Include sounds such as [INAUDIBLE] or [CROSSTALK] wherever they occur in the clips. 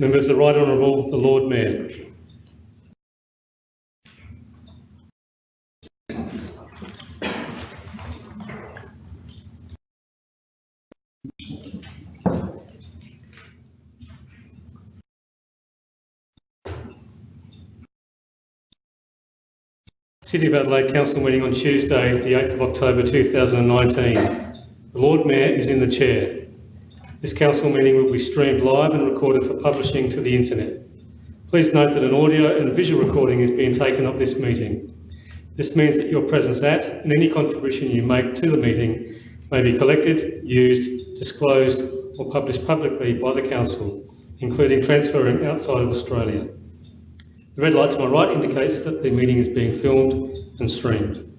Members, the Right Honourable the Lord Mayor. City of Adelaide Council meeting on Tuesday, the 8th of October 2019. The Lord Mayor is in the chair. This council meeting will be streamed live and recorded for publishing to the internet. Please note that an audio and visual recording is being taken of this meeting. This means that your presence at and any contribution you make to the meeting may be collected, used, disclosed or published publicly by the council, including transferring outside of Australia. The red light to my right indicates that the meeting is being filmed and streamed.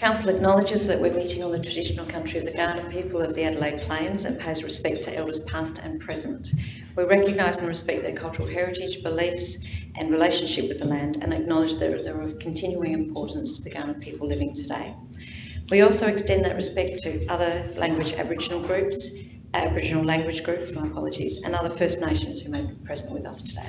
Council acknowledges that we're meeting on the traditional country of the Kaurna people of the Adelaide Plains and pays respect to elders past and present. We recognise and respect their cultural heritage, beliefs and relationship with the land and acknowledge that they're of continuing importance to the Kaurna people living today. We also extend that respect to other language Aboriginal groups, Aboriginal language groups, my apologies, and other First Nations who may be present with us today.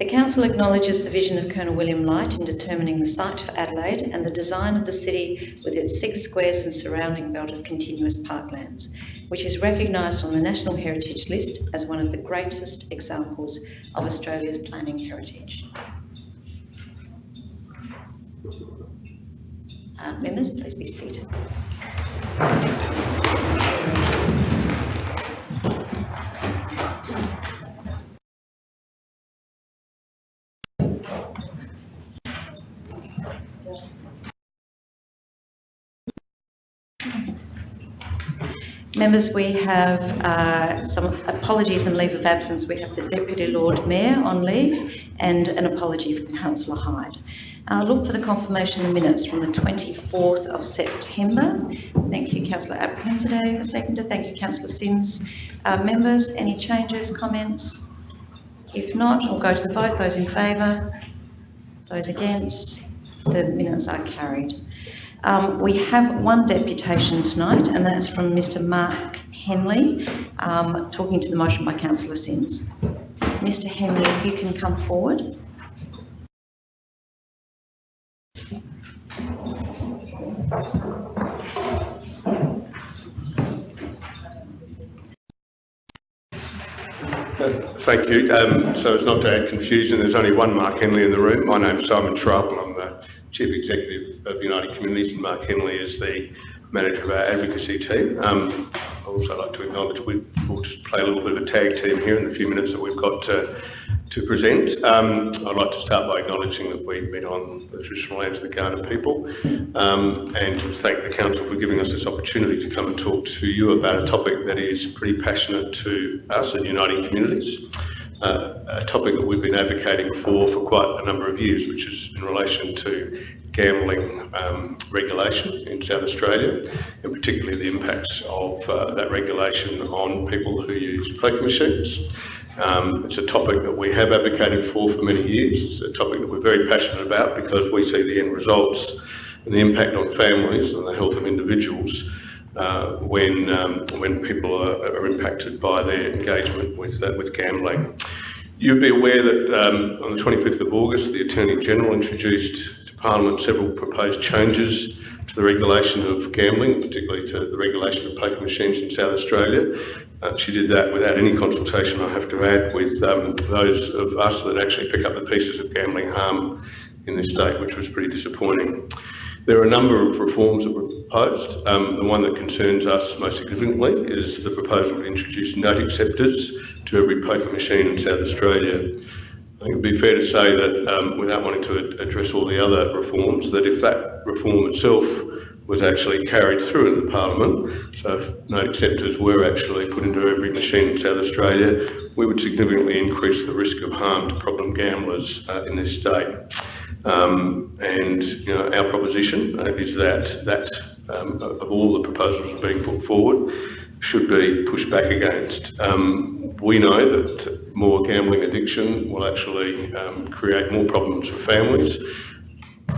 The Council acknowledges the vision of Colonel William Light in determining the site for Adelaide and the design of the city with its six squares and surrounding belt of continuous parklands, which is recognised on the National Heritage List as one of the greatest examples of Australia's planning heritage. Uh, members, please be seated. Members, we have uh, some apologies and leave of absence. We have the Deputy Lord Mayor on leave and an apology from Councillor Hyde. Uh, look for the confirmation of the minutes from the 24th of September. Thank you, Councillor Abrahimzadeh, seconder. Thank you, Councillor Simms. Uh, members, any changes, comments? If not, we'll go to the vote. Those in favour? Those against? The minutes are carried. Um, we have one deputation tonight, and that's from Mr Mark Henley, um, talking to the motion by Councillor Simms. Mr Henley, if you can come forward. Thank you. Um, so as not to add confusion, there's only one Mark Henley in the room. My name's Simon Schrapel and I'm the Chief Executive of Uniting Communities and Mark Henley is the manager of our advocacy team. Um, I'd also like to acknowledge we will just play a little bit of a tag team here in the few minutes that we've got to, to present. Um, I'd like to start by acknowledging that we meet on the traditional lands of the Kaurna people um, and to thank the Council for giving us this opportunity to come and talk to you about a topic that is pretty passionate to us at Uniting Communities. Uh, a topic that we've been advocating for for quite a number of years, which is in relation to gambling um, regulation in South Australia, and particularly the impacts of uh, that regulation on people who use poker machines. Um, it's a topic that we have advocated for for many years. It's a topic that we're very passionate about because we see the end results and the impact on families and the health of individuals uh, when um, when people are, are, impacted by their engagement with uh, with gambling. You'd be aware that um, on the 25th of August, the Attorney General introduced to Parliament several proposed changes to the regulation of gambling, particularly to the regulation of poker machines in South Australia. Uh, she did that without any consultation, I have to add, with um, those of us that actually pick up the pieces of gambling harm in this state, which was pretty disappointing. There are a number of reforms that were proposed. Um, the one that concerns us most significantly is the proposal to introduce note acceptors to every poker machine in South Australia. I think it'd be fair to say that, um, without wanting to address all the other reforms, that if that reform itself was actually carried through into Parliament, so if note acceptors were actually put into every machine in South Australia, we would significantly increase the risk of harm to problem gamblers uh, in this state. Um, and you know, our proposition uh, is that that um, of all the proposals being put forward should be pushed back against. Um, we know that more gambling addiction will actually um, create more problems for families.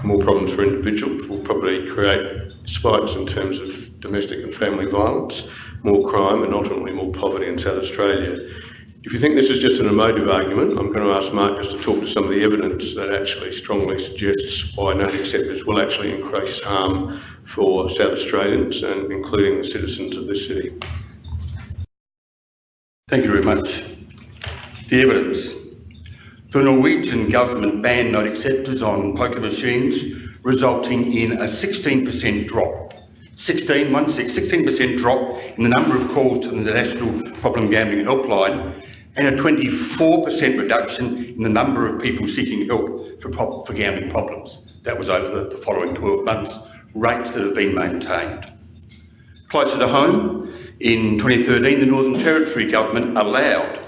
more problems for individuals, will probably create spikes in terms of domestic and family violence, more crime and ultimately more poverty in South Australia. If you think this is just an emotive argument, I'm going to ask Mark just to talk to some of the evidence that actually strongly suggests why no acceptors will actually increase harm for South Australians and including the citizens of this city. Thank you very much. The evidence. The Norwegian government banned note acceptors on poker machines, resulting in a 16% drop. 16, 16% drop in the number of calls to the National Problem Gambling Helpline and a 24% reduction in the number of people seeking help for, for gambling problems. That was over the, the following 12 months, rates that have been maintained. Closer to home, in 2013, the Northern Territory government allowed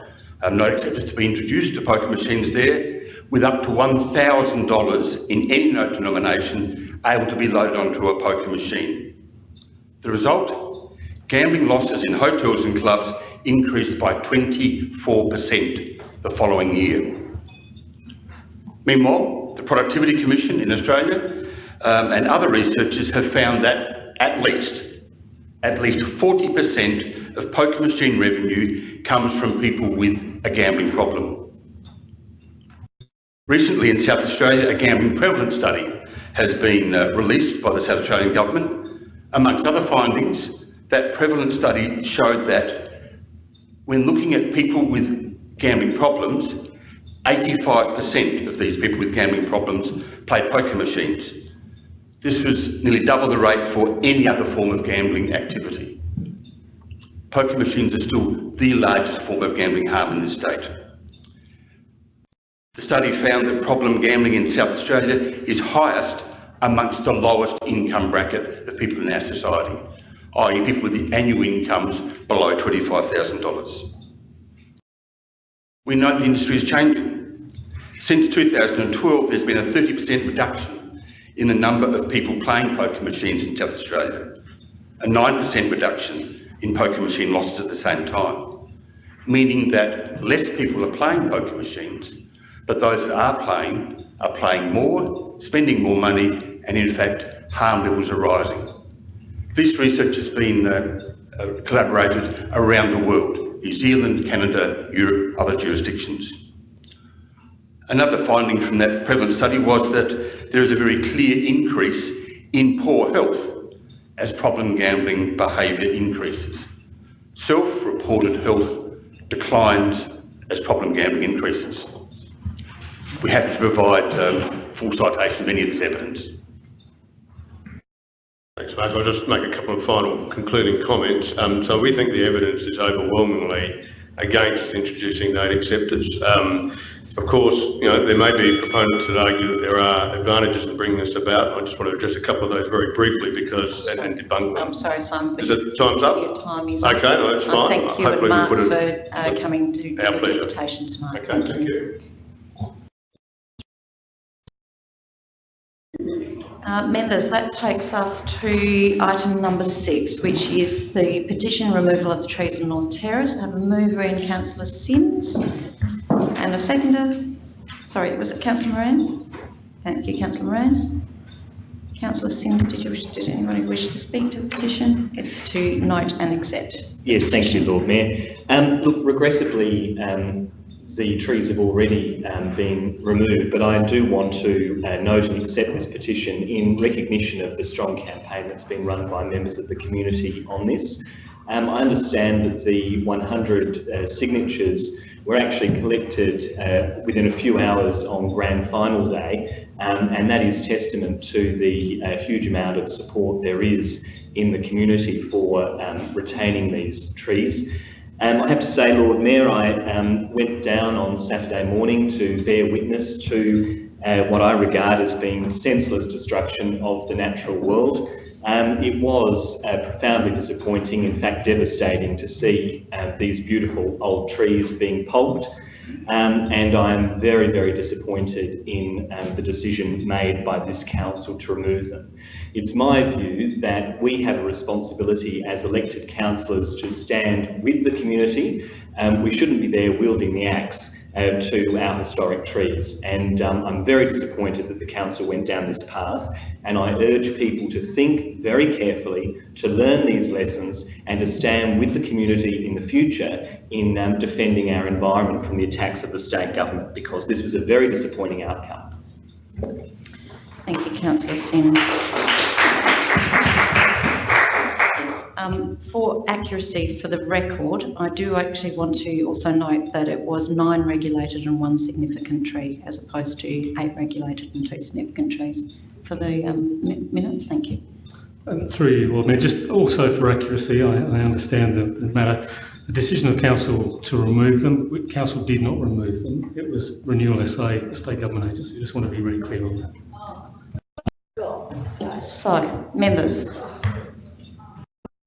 um, note acceptors to be introduced to poker machines there with up to $1,000 in any note denomination able to be loaded onto a poker machine. The result? Gambling losses in hotels and clubs increased by 24% the following year. Meanwhile, the Productivity Commission in Australia um, and other researchers have found that at least at least 40% of poker machine revenue comes from people with a gambling problem. Recently in South Australia, a gambling prevalence study has been uh, released by the South Australian Government. Amongst other findings, that prevalence study showed that when looking at people with gambling problems, 85% of these people with gambling problems play poker machines. This was nearly double the rate for any other form of gambling activity. Poker machines are still the largest form of gambling harm in this state. The study found that problem gambling in South Australia is highest amongst the lowest income bracket of people in our society, Oh, i.e. people with the annual incomes below $25,000. We know the industry is changing. Since 2012, there's been a 30% reduction in the number of people playing poker machines in South Australia, a 9% reduction in poker machine losses at the same time, meaning that less people are playing poker machines, but those that are playing are playing more, spending more money, and in fact, harm levels are rising. This research has been uh, uh, collaborated around the world, New Zealand, Canada, Europe, other jurisdictions. Another finding from that prevalent study was that there is a very clear increase in poor health as problem gambling behaviour increases. Self-reported health declines as problem gambling increases. We're happy to provide um, full citation of any of this evidence. Thanks, Mark. I'll just make a couple of final concluding comments. Um, so we think the evidence is overwhelmingly against introducing note acceptors. Um, of course, you know, there may be proponents that argue that there are advantages in bringing this about. I just want to address a couple of those very briefly because and, and debunk them. I'm sorry, Simon. Is it time's up? Your time is okay, up. no, that's fine. thank you Hopefully and Mark we for uh, coming to Our the pleasure. invitation tonight. Okay, thank you. Uh, members, that takes us to item number six, which is the petition removal of the trees on North Terrace. I have a mover in councillor Simms and a seconder. Sorry, was it councillor Moran? Thank you, councillor Moran. Councillor Simms, did you wish, did anybody wish to speak to the petition? It's to note and accept. Yes, thank you, Lord Mayor. Um, look, regrettably, um, the trees have already um, been removed, but I do want to uh, note and accept this petition in recognition of the strong campaign that's been run by members of the community on this. Um, I understand that the 100 uh, signatures were actually collected uh, within a few hours on grand final day, um, and that is testament to the uh, huge amount of support there is in the community for um, retaining these trees. Um, I have to say, Lord Mayor, I um, went down on Saturday morning to bear witness to uh, what I regard as being senseless destruction of the natural world. Um, it was uh, profoundly disappointing, in fact devastating, to see uh, these beautiful old trees being pulped. Um, and I'm very, very disappointed in um, the decision made by this council to remove them. It's my view that we have a responsibility as elected councillors to stand with the community. Um, we shouldn't be there wielding the axe uh, to our historic trees. And um, I'm very disappointed that the council went down this path. And I urge people to think very carefully, to learn these lessons and to stand with the community in the future in um, defending our environment from the attacks of the state government, because this was a very disappointing outcome. Thank you, councillor Simms. Um, for accuracy for the record, I do actually want to also note that it was nine regulated and one significant tree as opposed to eight regulated and two significant trees. For the um, minutes, thank you. And through you, Lord Mayor, just also for accuracy, I, I understand the, the matter. The decision of council to remove them, council did not remove them. It was Renewal SA, a state government agency. I Just want to be really clear on that. So, members,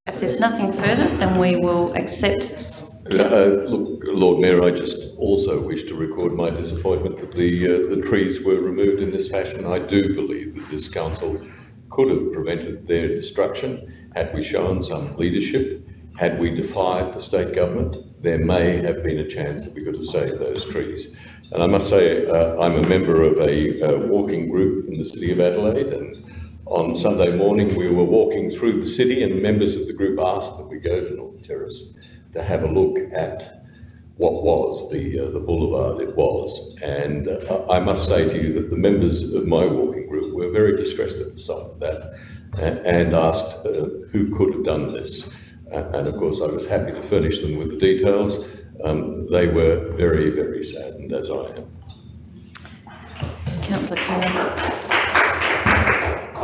if there's nothing further, then we will accept. Uh, Look, Lord Mayor, I just also wish to record my disappointment that the, uh, the trees were removed in this fashion. I do believe that this council could have prevented their destruction had we shown some leadership, had we defied the state government, there may have been a chance that we could have saved those trees. And I must say, uh, I'm a member of a uh, walking group in the city of Adelaide, and on Sunday morning, we were walking through the city, and members of the group asked that we go to North Terrace to have a look at what was the, uh, the boulevard it was. And uh, I must say to you that the members of my walking group were very distressed at the sight of that and asked uh, who could have done this. Uh, and of course, I was happy to furnish them with the details. Um, they were very, very saddened, as I am. Councillor Khera.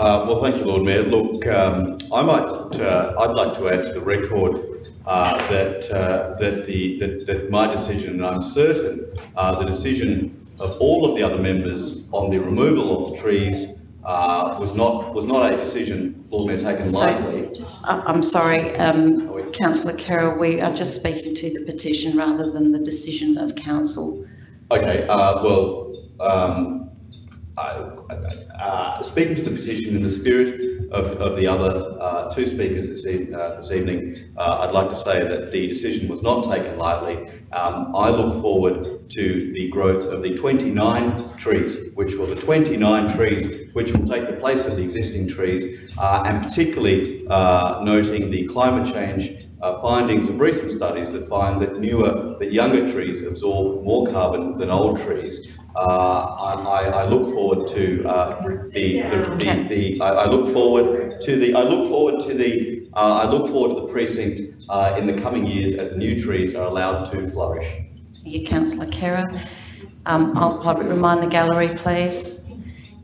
Uh, Well, thank you, Lord Mayor. Look, um, I might, uh, I'd like to add to the record uh, that, uh, that the, that, that my decision, and I'm certain, uh, the decision of all of the other members on the removal of the trees uh, was not, was not a decision, Lord Mayor, taken So- lightly. I'm sorry, um, councillor Khera, we are just speaking to the petition rather than the decision of council. Okay, uh, well, um, uh, speaking to the petition in the spirit of, of the other, uh, two speakers this, e- uh, this evening, uh, I'd like to say that the decision was not taken lightly. Um, I look forward to the growth of the 29 trees, which will, the 29 trees, which will take the place of the existing trees, and particularly, noting the climate change uh, findings of recent studies that find that newer, that younger trees absorb more carbon than old trees. Uh, I, I- I look forward to uh, the, the, the, the, I I look forward to the, I look forward to the, uh, I look forward to the precinct uh, in the coming years as the new trees are allowed to flourish. Thank you, councillor Khera. Um, I'll probably remind the gallery, please.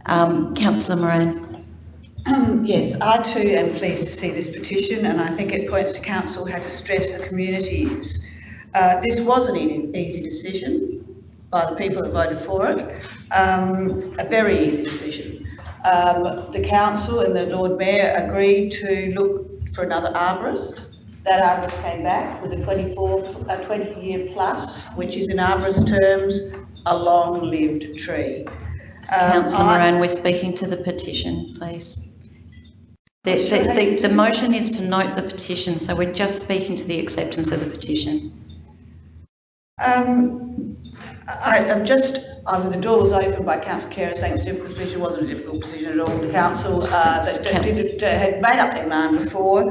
Um, councillor Moran. Um, [CLEARS THROAT] Yes, I too am pleased to see this petition and I think it points to council how to stress the community is. Uh, this was an easy decision by the people that voted for it, um, a very easy decision. Um, the council and the Lord Mayor agreed to look for another arborist. That arborist came back with a 24, a 20 year plus, which is in arborist terms, a long-lived tree. Um, Councillor Moran, we're speaking to the petition, please. The, the, the, the motion is to note the petition, so we're just speaking to the acceptance of the petition. Um, I, I'm just, I mean, the door was opened by councillor Khera saying it's a difficult decision, It wasn't a difficult decision at all. The council, uh, that, did, uh, had made up their mind before.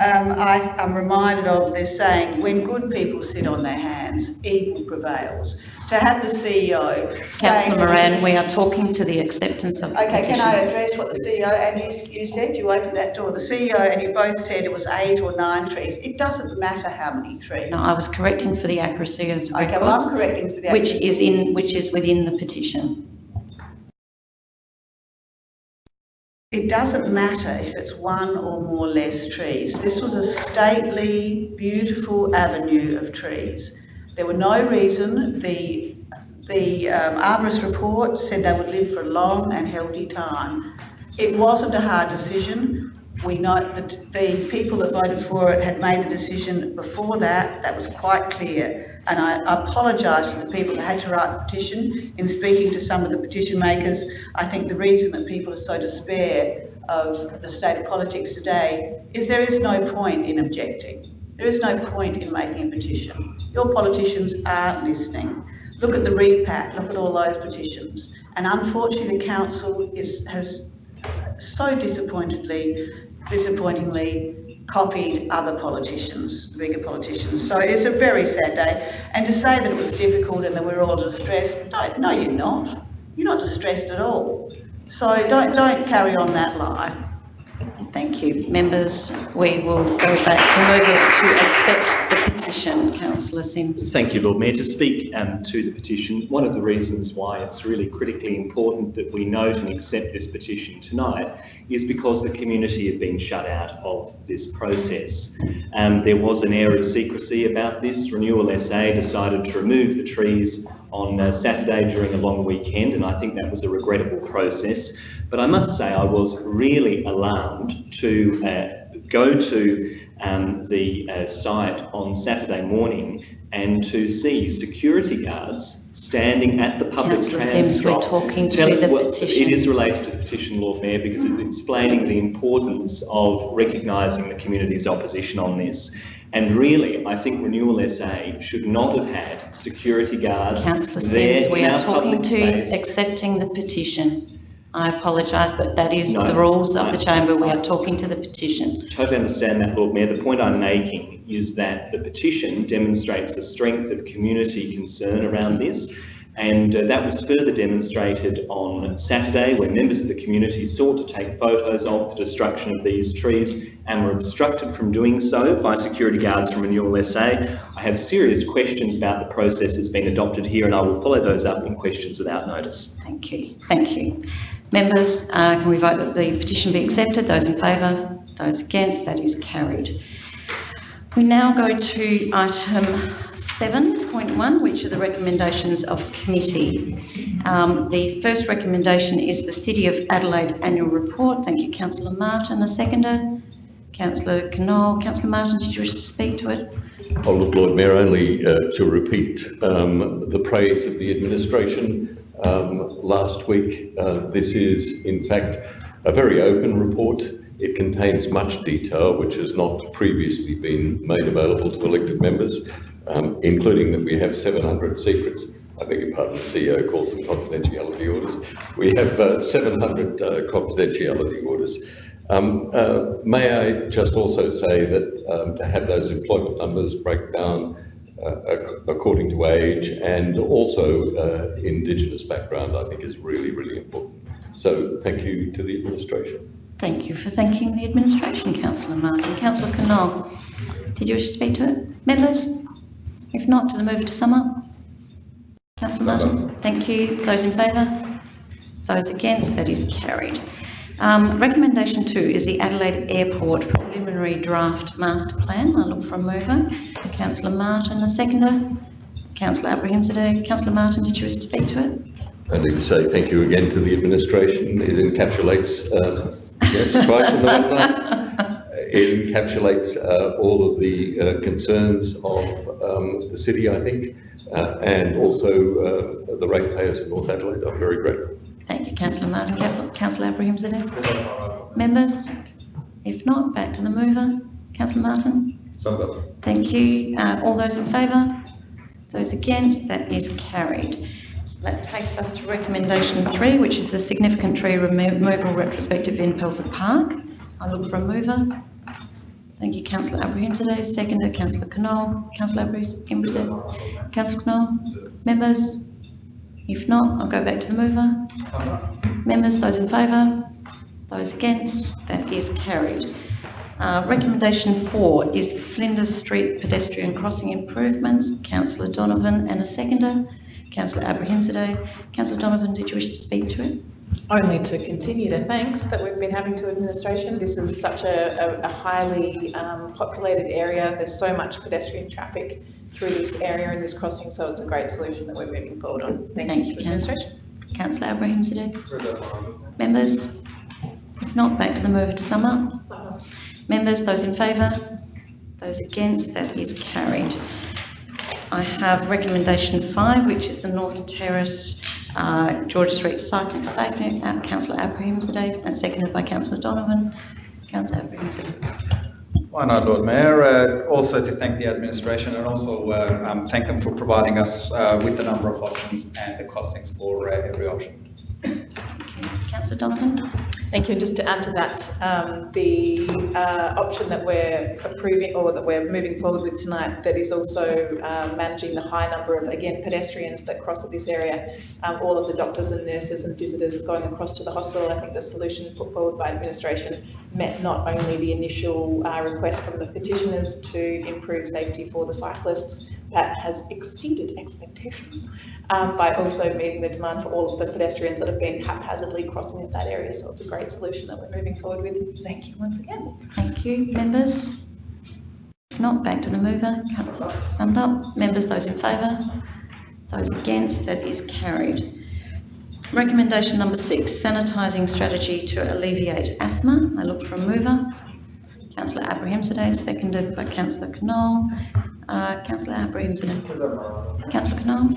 Um, I, I'm reminded of this saying, when good people sit on their hands, evil prevails. To have the CEO. Councillor Moran, we are talking to the acceptance of the Okay, can I address what the CEO, and you, you said you opened that door, the CEO and you both said it was eight or nine trees. It doesn't matter how many trees. No, I was correcting for the accuracy of the Okay, well, I'm correcting for the... accuracy. which is in, which is within the petition. It doesn't matter if it's one or more less trees. This was a stately, beautiful avenue of trees. There were no reason, the, the um, arborist report said they would live for a long and healthy time. It wasn't a hard decision. We know that the people that voted for it had made the decision before that, that was quite clear. And I apologise to the people that had to write the petition. In speaking to some of the petition makers, I think the reason that people are so despair of the state of politics today is there is no point in objecting. There is no point in making a petition. Your politicians aren't listening. Look at the repat, look at all those petitions. And unfortunately, council is, has so disappointedly, disappointingly copied other politicians, bigger politicians. So it's a very sad day. And to say that it was difficult and that we're all distressed, no, no, you're not. You're not distressed at all. So don't, don't carry on that lie. Thank you. Members, we will go back to move to accept the petition. Councillor Simms. Thank you, Lord Mayor. To speak um, to the petition, one of the reasons why it's really critically important that we note and accept this petition tonight is because the community have been shut out of this process. Um, there was an air of secrecy about this. Renewal SA decided to remove the trees on uh, Saturday during a long weekend, and I think that was a regrettable process. But I must say I was really alarmed to uh, go to um, the uh, site on Saturday morning and to see security guards standing at the public Councillor trans Simms, we're talking to Tell- the petition. It is related to the petition, Lord Mayor, because it's explaining the importance of recognising the community's opposition on this. And really, I think Renewal SA should not have had security guards Councillor there Simms, we are talking to space. accepting the petition. I apologise, but that is No, the rules of the chamber. We are talking to the petition. I totally understand that, Lord Mayor. The point I'm making is that the petition demonstrates the strength of community concern around this. And uh, that was further demonstrated on Saturday when members of the community sought to take photos of the destruction of these trees and were obstructed from doing so by security guards from Renewal SA. I have serious questions about the process that's been adopted here and I will follow those up in questions without notice. Thank you. Thank you. Members, uh, can we vote that the petition be accepted? Those in favour? Those against? That is carried. We now go to item 7.1, which are the recommendations of committee. Um, the first recommendation is the City of Adelaide Annual Report. Thank you, Councillor Martin. A seconder? Councillor Knoll. Councillor Martin, did you wish to speak to it? Oh, look, Lord Mayor, only uh, to repeat um, the praise of the administration um, last week. Uh, This is, in fact, a very open report. It contains much detail which has not previously been made available to elected members, um, including that we have 700 secrets. I beg your pardon, the CEO calls them confidentiality orders. We have uh, 700 uh, confidentiality orders. Um, uh, May I just also say that um, to have those employment numbers break down uh, according to age and also uh, Indigenous background, I think is really, really important. So thank you to the administration. Thank you for thanking the administration, Councillor Martin. Councillor Knoll, did you wish to speak to it? Members? If not, to the mover to sum up? Councillor Martin, thank you. Those in favour? Those against? That is carried. Um, recommendation two is the Adelaide Airport preliminary draft master plan. I look for a mover. Councillor Martin, a seconder. Councillor Abrahimzadeh. Councillor Martin, did you wish to speak to it? I need to say thank you again to the administration. It encapsulates, uh, yes, twice in the [LAUGHS] one night. It encapsulates uh, all of the uh, concerns of um, the city, I think, uh, and also uh, the ratepayers in North Adelaide. I'm very grateful. Thank you, Councillor Martin. Councillor Abrahimzadeh. Members? If not, back to the mover. Councillor Martin? Thank you. Uh, all those in favour? Those against? That is carried. That takes us to recommendation three, which is the significant tree remo- removal retrospective in Pelzer Park. I look for a mover. Thank you, Councillor Abrahimzadeh. Seconder, Councillor Knoll. Councillor Abrahimzadeh. Councillor Knoll. Members? If not, I'll go back to the mover. Members, those in favour? Those against? That is carried. Uh, recommendation four is the Flinders Street pedestrian crossing improvements. Councillor Donovan and a seconder. Councillor Abrahimzadeh. Councillor Donovan, did you wish to speak to it? Only to continue the thanks that we've been having to administration. This is such a, a- a highly um, populated area. There's so much pedestrian traffic through this area and this crossing, so it's a great solution that we're moving forward on. Thank Thank you you, to Councillor. administration. Councillor Abrahimzadeh. Members? If not, back to the mover to sum up. Members, those in favour? Those against? That is carried. I have recommendation five, which is the North Terrace, uh, George Street Cycling Safety, uh, councillor Abrahimzadeh, and seconded by councillor Donovan. Councillor Abrahimzadeh. Why not, Lord Mayor? Uh, also to thank the administration and also uh, um, thank them for providing us uh, with the number of options and the costings for uh, every option. Councillor Donovan? Thank you. And just to add to that, um, the uh, option that we're approving or that we're moving forward with tonight that is also um, managing the high number of, again, pedestrians that cross at this area, um, all of the doctors and nurses and visitors going across to the hospital. I think the solution put forward by administration met not only the initial uh, request from the petitioners to improve safety for the cyclists, that has exceeded expectations um, by also meeting the demand for all of the pedestrians that have been haphazardly crossing in that area. So it's a great solution that we're moving forward with. Thank you once again. Thank you. Members? If not, back to the mover. Summed up. Members, those in favour? Those against? That is carried. Recommendation number six, sanitising strategy to alleviate asthma. I look for a mover. Councillor Abrahimzadeh, seconded by Councillor Knoll. Uh, Councillor Abrahimzadeh. Councillor Knoll.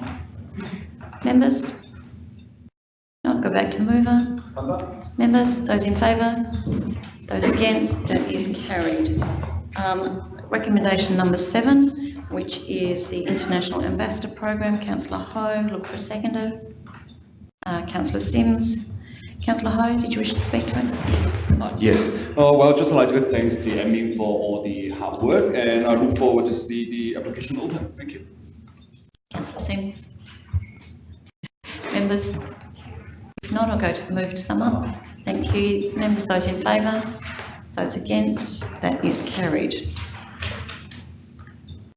Members? Not go back to the mover. Members, those in favour? Those against? That is carried. Um, recommendation number seven, which is the International Ambassador Program. Councillor Ho, look for a seconder. Uh, Councillor Simms. Councillor Ho, did you wish to speak to it? Uh, yes. Uh, well, just like to thank the admin for all the hard work, and I look forward to see the application open. Thank you. Councillor Simms. Members? If not, I'll go to the move to sum up. Thank you. Members, those in favour? Those against? That is carried.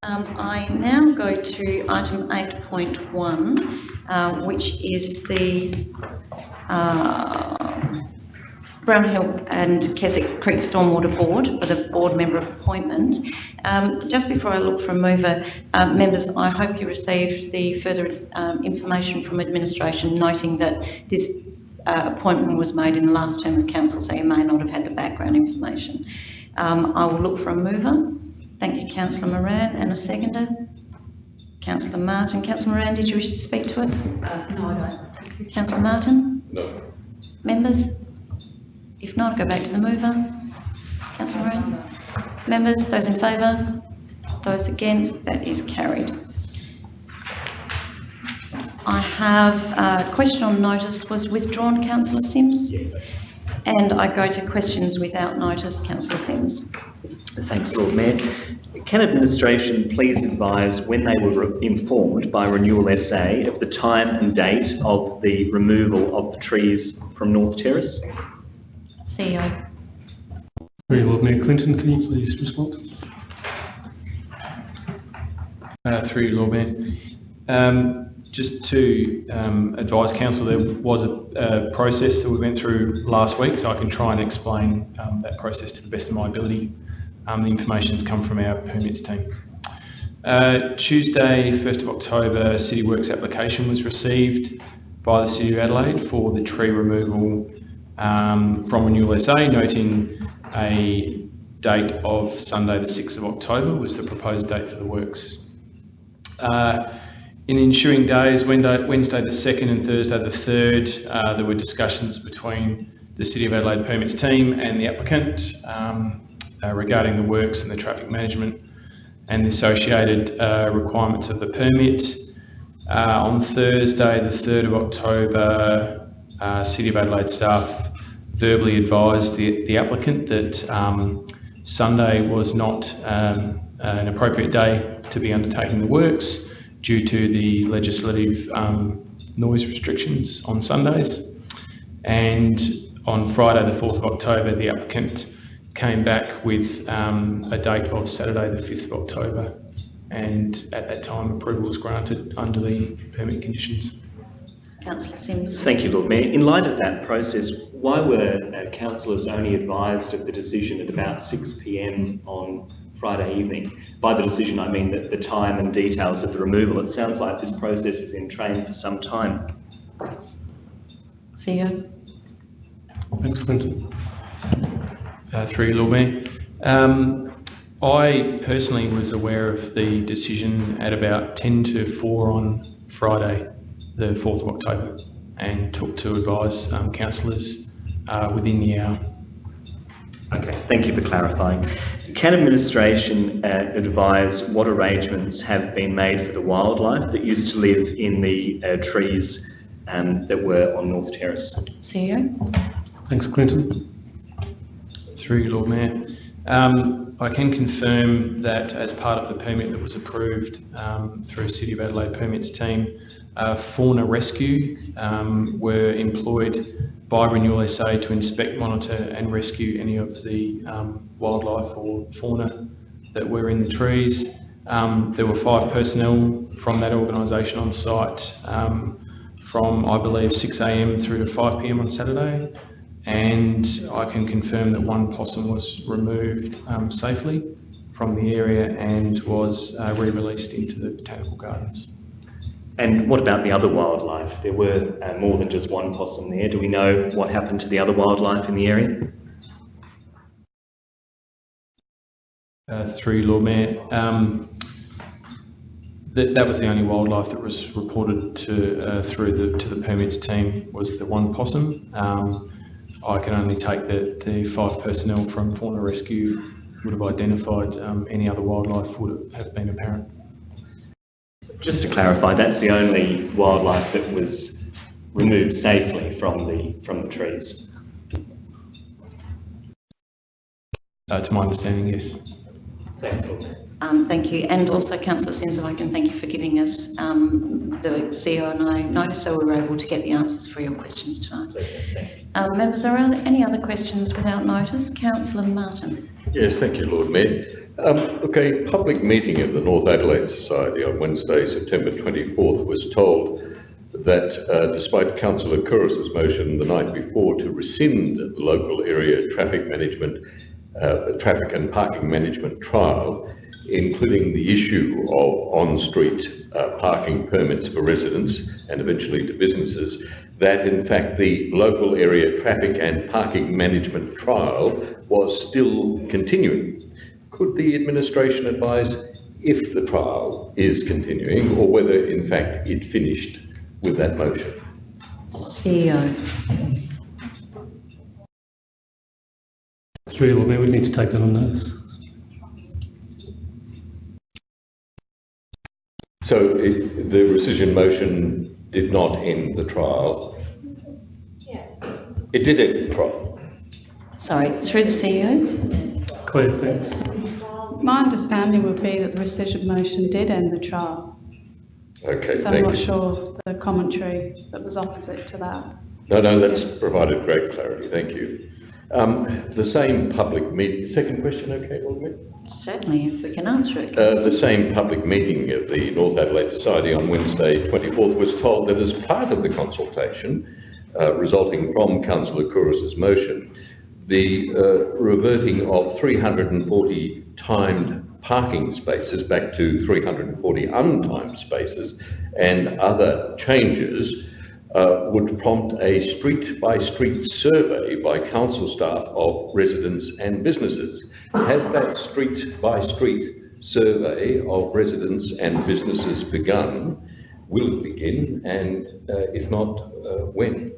Um, I now go to item 8.1, uh, which is the uh, Brownhill and Keswick Creek Stormwater Board for the board member appointment. Um, just before I look for a mover, uh, members, I hope you received the further um, information from administration noting that this uh, appointment was made in the last term of council, so you may not have had the background information. Um, I will look for a mover. Thank you, Councillor Moran, and a seconder. Councillor Martin. Councillor Moran, did you wish to speak to it? Uh, no, I don't. Councillor Martin? No. Members? If not, go back to the mover. Councillor Moran? Members, those in favour? Those against? That is carried. I have a question on notice was withdrawn, councillor Simms? And I go to questions without notice, councillor Simms. Thanks, Lord Mayor. Can administration please advise when they were informed by Renewal SA of the time and date of the removal of the trees from North Terrace? CEO. Very Lord Mayor Clinton, can you please respond? Uh, through you, Lord Mayor. Um, just to um, advise council, there was a, a process that we went through last week, so I can try and explain um, that process to the best of my ability. Um, the information's come from our permits team. Uh, Tuesday, 1st of October, City Works application was received by the City of Adelaide for the tree removal um, from Renewal SA, noting a date of Sunday, the 6th of October was the proposed date for the works. Uh, in the ensuing days, Wednesday, the 2nd and Thursday the 3rd, uh, there were discussions between the City of Adelaide Permits team and the applicant um, uh, regarding the works and the traffic management and the associated uh, requirements of the permit. Uh, on Thursday, the 3rd of October, uh, City of Adelaide staff verbally advised the, the applicant that um, Sunday was not um, an appropriate day to be undertaking the works due to the legislative um, noise restrictions on Sundays. And on Friday, the 4th of October, the applicant came back with um, a date of Saturday, the 5th of October. And at that time, approval was granted under the permit conditions. Councillor Simms. Thank you, Lord Mayor. In light of that process, why were uh, councillors only advised of the decision at about 6 p.m. on Friday evening? By the decision, I mean that the time and details of the removal. It sounds like this process was in train for some time. CEO. Thanks, Clinton. uh, through you, Lord Mayor. Um, I personally was aware of the decision at about 10 to 4 on Friday, the 4th of October, and took to advise um, councillors uh, within the hour. Okay, thank you for clarifying. Can administration uh, advise what arrangements have been made for the wildlife that used to live in the uh, trees um, that were on North Terrace? CEO? Thanks, Clinton. Through you, Lord Mayor. Um, I can confirm that as part of the permit that was approved um, through City of Adelaide Permits team, uh, fauna rescue um, were employed by Renewal SA to inspect, monitor and rescue any of the um, wildlife or fauna that were in the trees. Um, there were five personnel from that organisation on site um, from, I believe, 6am through to 5pm on Saturday. And I can confirm that one possum was removed um, safely from the area and was uh, re-released into the botanical gardens. And what about the other wildlife? There were uh, more than just one possum there. Do we know what happened to the other wildlife in the area? Uh, through Lord Mayor. Um, that, that was the only wildlife that was reported to uh, through the to the permits team was the one possum. Um, I can only take that the five personnel from Fauna Rescue would have identified um, any other wildlife would have been apparent. Just to clarify, that's the only wildlife that was removed safely from the from the trees. Uh, to my understanding, yes. Thanks, Lord Mayor. Um, thank you. And also, Councillor Simms, if I can thank you for giving us um, the CEO and I notice so we were able to get the answers for your questions tonight. Pleasure. You. Um, members, are there any other questions without notice? Councillor Martin. Yes, thank you, Lord Mayor. Um, a public meeting of the North Adelaide Society on Wednesday, September 24th was told that uh, despite Councillor Couros's motion the night before to rescind the local area traffic management, uh, traffic and parking management trial, including the issue of on-street uh, parking permits for residents and eventually to businesses, that in fact the local area traffic and parking management trial was still continuing. Could the administration advise if the trial is continuing or whether in fact it finished with that motion? CEO. Through you, Lord Mayor, we need to take that on notice. So it, the rescission motion did not end the trial? Yeah. It did end the trial. Sorry, through the CEO. Claire, thanks. My understanding would be that the rescission motion did end the trial, Okay, so I'm not you. sure the commentary that was opposite to that. No, no, that's provided great clarity, thank you. Um, the same public meeting. second question, okay, Lord Mayor? Certainly, if we can answer it. Uh, the same public meeting of the North Adelaide Society on Wednesday 24th was told that as part of the consultation uh, resulting from Councillor Couros's motion, the uh, reverting of 340 timed parking spaces back to 340 untimed spaces and other changes uh, would prompt a street-by-street survey by council staff of residents and businesses. Has that street-by-street survey of residents and businesses begun? Will it begin? And uh, if not, uh, when?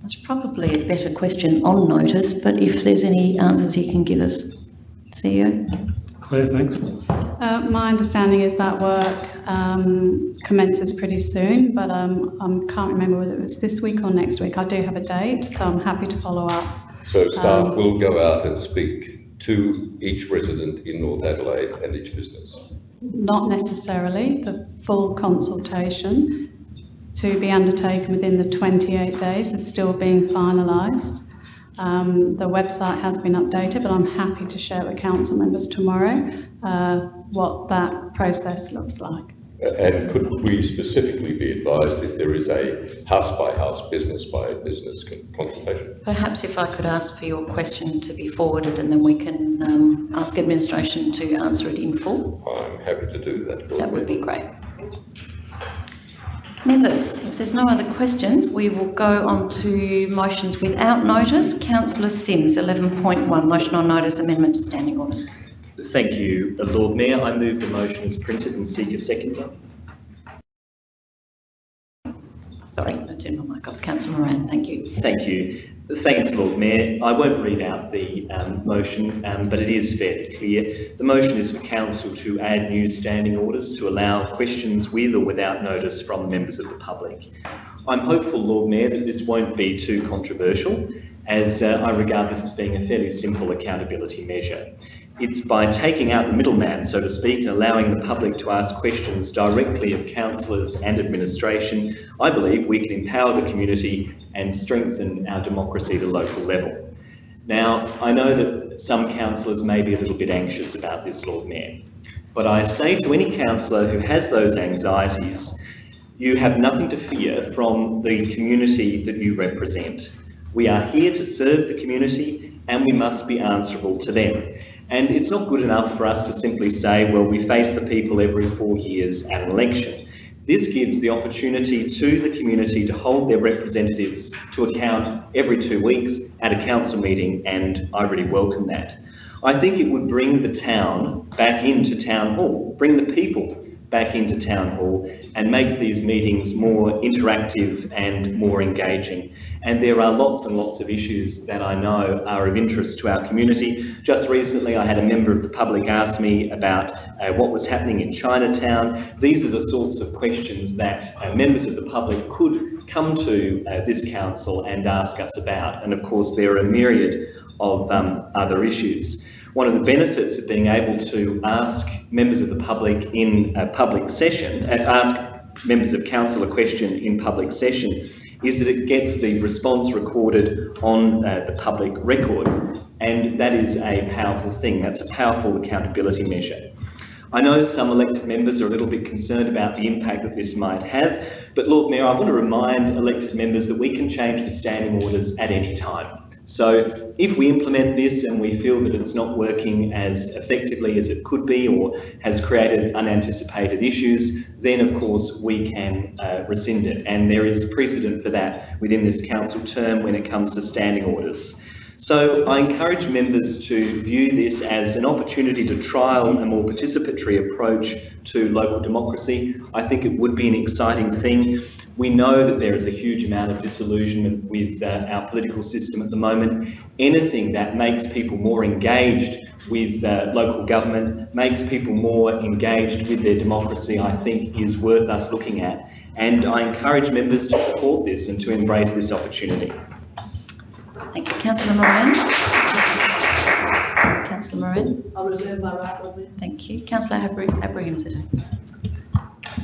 That's probably a better question on notice, but if there's any answers you can give us. CEO. Claire, thanks. Uh, my understanding is that work um, commences pretty soon, but um, I can't remember whether it was this week or next week. I do have a date, so I'm happy to follow up. So staff Um, will go out and speak to each resident in North Adelaide and each business. Not necessarily the full consultation to be undertaken within the 28 days is still being finalised. Um, the website has been updated, but I'm happy to share with council members tomorrow uh, what that process looks like. And could we specifically be advised if there is a house-by-house, business-by-business consultation? Perhaps if I could ask for your question to be forwarded and then we can um, ask administration to answer it in full. I'm happy to do that. That would be great. Members, if there's no other questions, we will go on to motions without notice. Councillor Simms, 11.1, motion on notice amendment to standing order. Thank you, Lord Mayor. I move the motion as printed and seek a seconder. Sorry, I turned my mic off. Councillor Moran, thank you. Thank you. Thanks, Lord Mayor. I won't read out the um, motion, um, but it is fairly clear. The motion is for Council to add new standing orders to allow questions with or without notice from members of the public. I'm hopeful, Lord Mayor, that this won't be too controversial, as uh, I regard this as being a fairly simple accountability measure. It's by taking out the middleman, so to speak, and allowing the public to ask questions directly of councillors and administration, I believe we can empower the community and strengthen our democracy at a local level. Now, I know that some councillors may be a little bit anxious about this, Lord Mayor, but I say to any councillor who has those anxieties, you have nothing to fear from the community that you represent. We are here to serve the community and we must be answerable to them. And it's not good enough for us to simply say, well, we face the people every four years at an election. This gives the opportunity to the community to hold their representatives to account every two weeks at a council meeting, and I really welcome that. I think it would bring the town back into town hall, bring the people back into town hall and make these meetings more interactive and more engaging. And there are lots and lots of issues that I know are of interest to our community. Just recently, I had a member of the public ask me about uh, what was happening in Chinatown. These are the sorts of questions that uh, members of the public could come to uh, this council and ask us about. And of course, there are a myriad of um, other issues. One of the benefits of being able to ask members of the public in a public session, uh, ask members of council a question in public session, is that it gets the response recorded on uh, the public record. And that is a powerful thing. That's a powerful accountability measure. I know some elected members are a little bit concerned about the impact that this might have, but Lord Mayor, I want to remind elected members that we can change the standing orders at any time. So if we implement this and we feel that it's not working as effectively as it could be or has created unanticipated issues, then of course we can uh, rescind it. And there is precedent for that within this council term when it comes to standing orders. So I encourage members to view this as an opportunity to trial a more participatory approach to local democracy. I think it would be an exciting thing. We know that there is a huge amount of disillusionment with uh, our political system at the moment. Anything that makes people more engaged with uh, local government, makes people more engaged with their democracy, I think is worth us looking at. And I encourage members to support this and to embrace this opportunity. Thank you. Councillor Moran. Councillor Moran. I reserve my right, Lord Mayor. Thank you. Councillor Abra- Abrahimzadeh.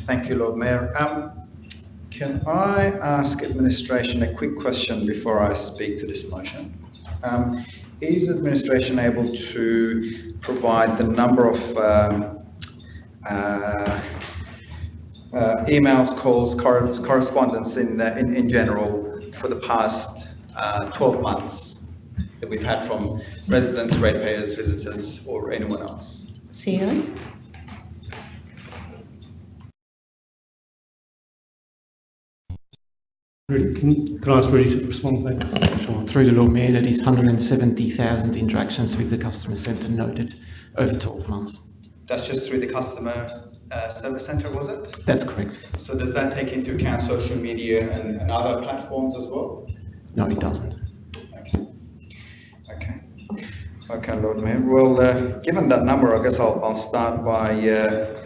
Thank you, Lord Mayor. Um, can I ask administration a quick question before I speak to this motion? Um, is administration able to provide the number of um, uh, uh, emails, calls, cor- correspondence in, uh, in, in general for the past uh, 12 months that we've had from residents, ratepayers, visitors, or anyone else? CEO. Rudy, Can can I ask Rudy to respond, thanks? Sure. Through the Lord Mayor, that is 170,000 interactions with the customer centre noted over 12 months. That's just through the customer uh, service center, was it? That's correct. So does that take into account social media and, and other platforms as well? No, it doesn't. Okay. Okay. Okay, Lord Mayor. Well, uh, given that number, I guess I'll, I'll start by uh,